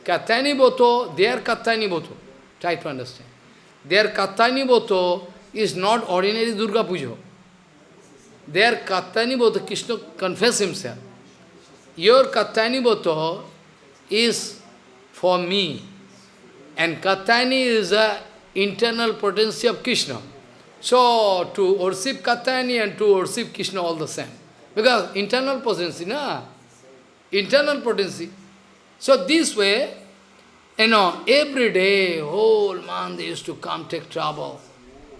Katani Boto, their Katani Boto. Try to understand. Their Katani Boto is not ordinary Durga Puja. Their Katani Boto, Krishna confess himself. Your Katani Boto is for me. And Katani is the internal potency of Krishna. So, to worship Katani and to worship Krishna all the same. Because internal potency, na? internal potency. So this way, you know, every day, whole month they used to come take trouble.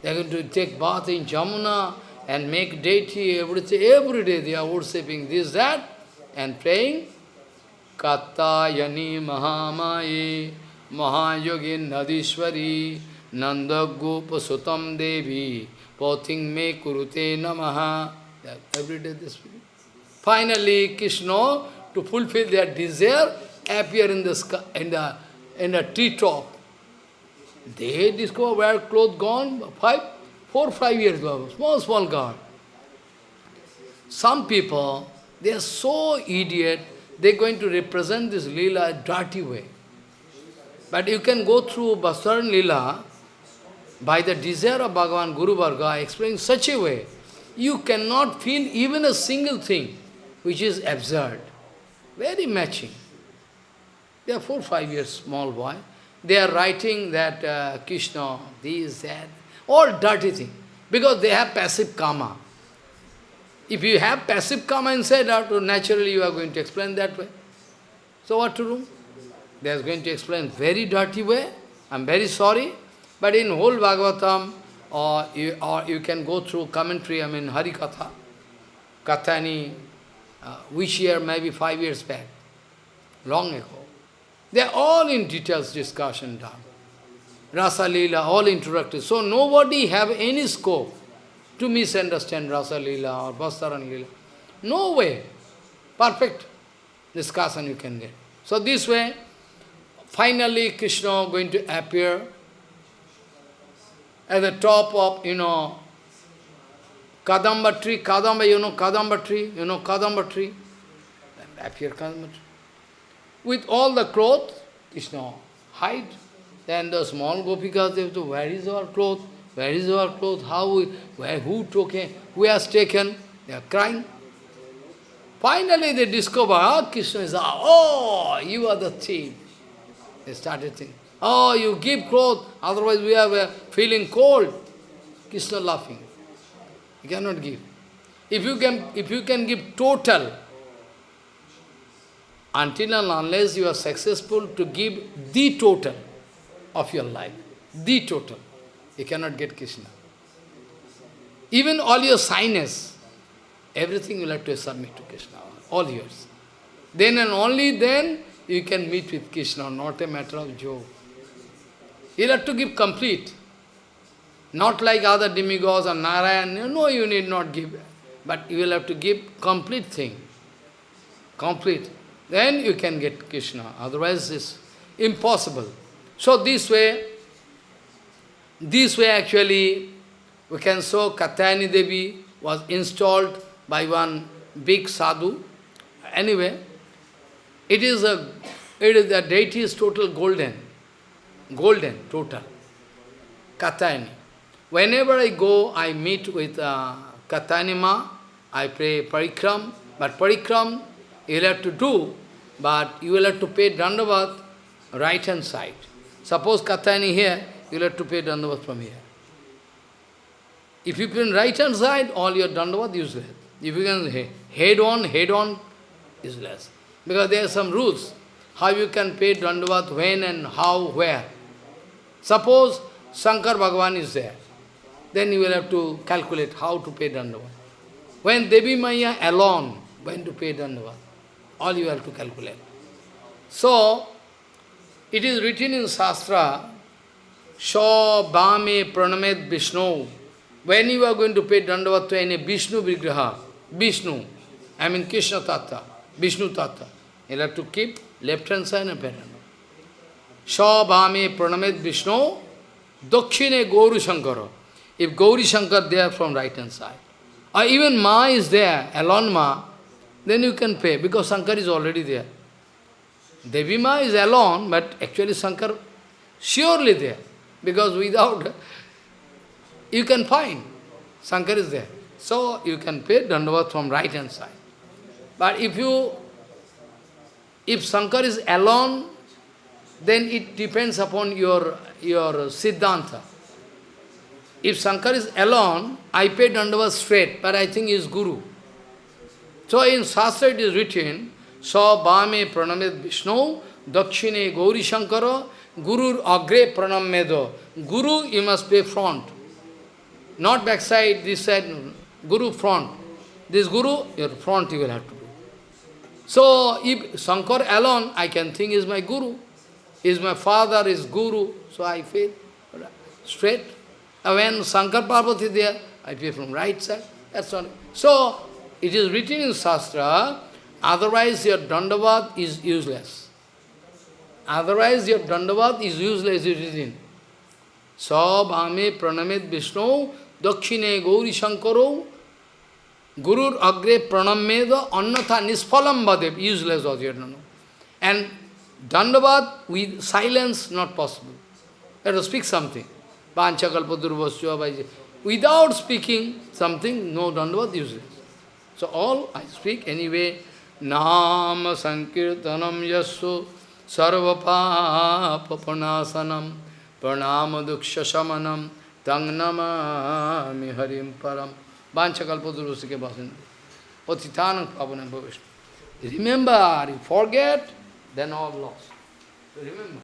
They are going to take bath in Jamuna and make deity, everything. Every day they are worshipping this, that, and praying. Kattayani Mahamaye Mahayogin Nadishwari Nanda Gopa Sutam Devi Pothing Me Kurute Namaha. Every day this. Finally, Krishna to fulfill their desire, appear in the sky, in the in a tree top. They discover where clothes gone, five, four, five years ago, small, small girl. Some people, they are so idiot, they're going to represent this lila dirty way. But you can go through Basaran lila by the desire of Bhagavan Guru Varga, explaining such a way, you cannot feel even a single thing which is absurd. Very matching. They are four, five years small boy. They are writing that uh, Krishna, this, that, all dirty thing. Because they have passive karma. If you have passive karma inside, naturally you are going to explain that way. So what to do? They are going to explain very dirty way. I'm very sorry. But in whole Bhagavatam, or you, or you can go through commentary, I mean Harikatha, Kathani, uh, which year, maybe five years back, long ago. They are all in details discussion done. Rasa Leela, all introductory. So nobody have any scope to misunderstand Rasa Leela or Bastaran Leela. No way. Perfect discussion you can get. So this way, finally Krishna going to appear at the top of, you know, Kadamba tree, Kadamba, you know Kadamba tree, you know Kadamba tree, appear Kadamba tree. With all the clothes, Krishna hide. Then the small gopikas, they have to, where is our cloth? Where is our cloth? How, we, where, who took it? Who has taken? They are crying. Finally they discover, ah, Krishna is, oh, you are the thief. They started thinking, oh, you give clothes, otherwise we are feeling cold. Krishna laughing. You cannot give. If you can, if you can give total, until and unless you are successful to give the total of your life, the total, you cannot get Krishna. Even all your sinus, everything you will have to submit to Krishna, all yours. Then and only then you can meet with Krishna, not a matter of joke. You'll have to give complete. Not like other demigods or Narayan, no, you need not give. But you will have to give complete thing. Complete. Then you can get Krishna. Otherwise it's impossible. So this way, this way actually, we can show Katyayani Devi was installed by one big sadhu. Anyway, it is a, it is the deity is total golden, golden, total. Katyayani. Whenever I go, I meet with uh, Katyanima, I pray parikram, but parikram you will have to do, but you will have to pay dandavat right hand side. Suppose Katyayani here, you will have to pay dandavat from here. If you put right hand side, all your dandavat useless. If you can head on, head on, useless. Because there are some rules, how you can pay dandavat, when and how, where. Suppose Shankar Bhagavan is there. Then you will have to calculate how to pay Dandavat. When Devi Maya alone, when to pay Dandavat, all you have to calculate. So, it is written in Shastra, Sha Bhame Pranamet Vishnu. When you are going to pay Dandavat to any Vishnu Vigraha, Vishnu, I mean Krishna Tattva, Vishnu Tattva, you have to keep left hand side and pay Dandavat. Sha Bhame Pranamet Vishnu, Dakshine Gauru Shankara. If Gauri Shankar there from right hand side, or even Ma is there, alone Ma, then you can pay, because Shankar is already there. Devi Ma is alone, but actually Shankar surely there, because without, you can find, Shankar is there. So you can pay Dandavat from right hand side. But if you, if Shankar is alone, then it depends upon your, your Siddhanta. If Shankar is alone, I pay Dandavat straight, but I think he is Guru. So in Shastra it is written, Sa Bhame Pranamed Vishnu, Dakshine Gauri Shankara, Guru Agre Pranamedo. Guru you must pay front. Not backside, this side, Guru front. This Guru, your front you will have to. So if Shankar alone, I can think is my Guru. Is my father, is Guru, so I feel straight. And when Shankar Parvati is there, I pay from right side. That's all. So, it is written in Shastra, otherwise your Dandavat is useless. Otherwise your Dandavat is useless, it is in. Sab ame pranamit Vishnu, dakshine gauri shankaro, Gurur agre pranameda annatha nisphalam vadev, useless was. And dandavad with silence not possible. Have to speak something. Without speaking something, no dandavad useless. So all I speak anyway, Nama Sankirtanam Yasu Sarvapapapanasanam Pranama Duksha Samanam Tang Namami Harim Param Vanchakalpadurusike Vasindi Patitanam Pavanam. Remember, you forget, then all lost. Remember.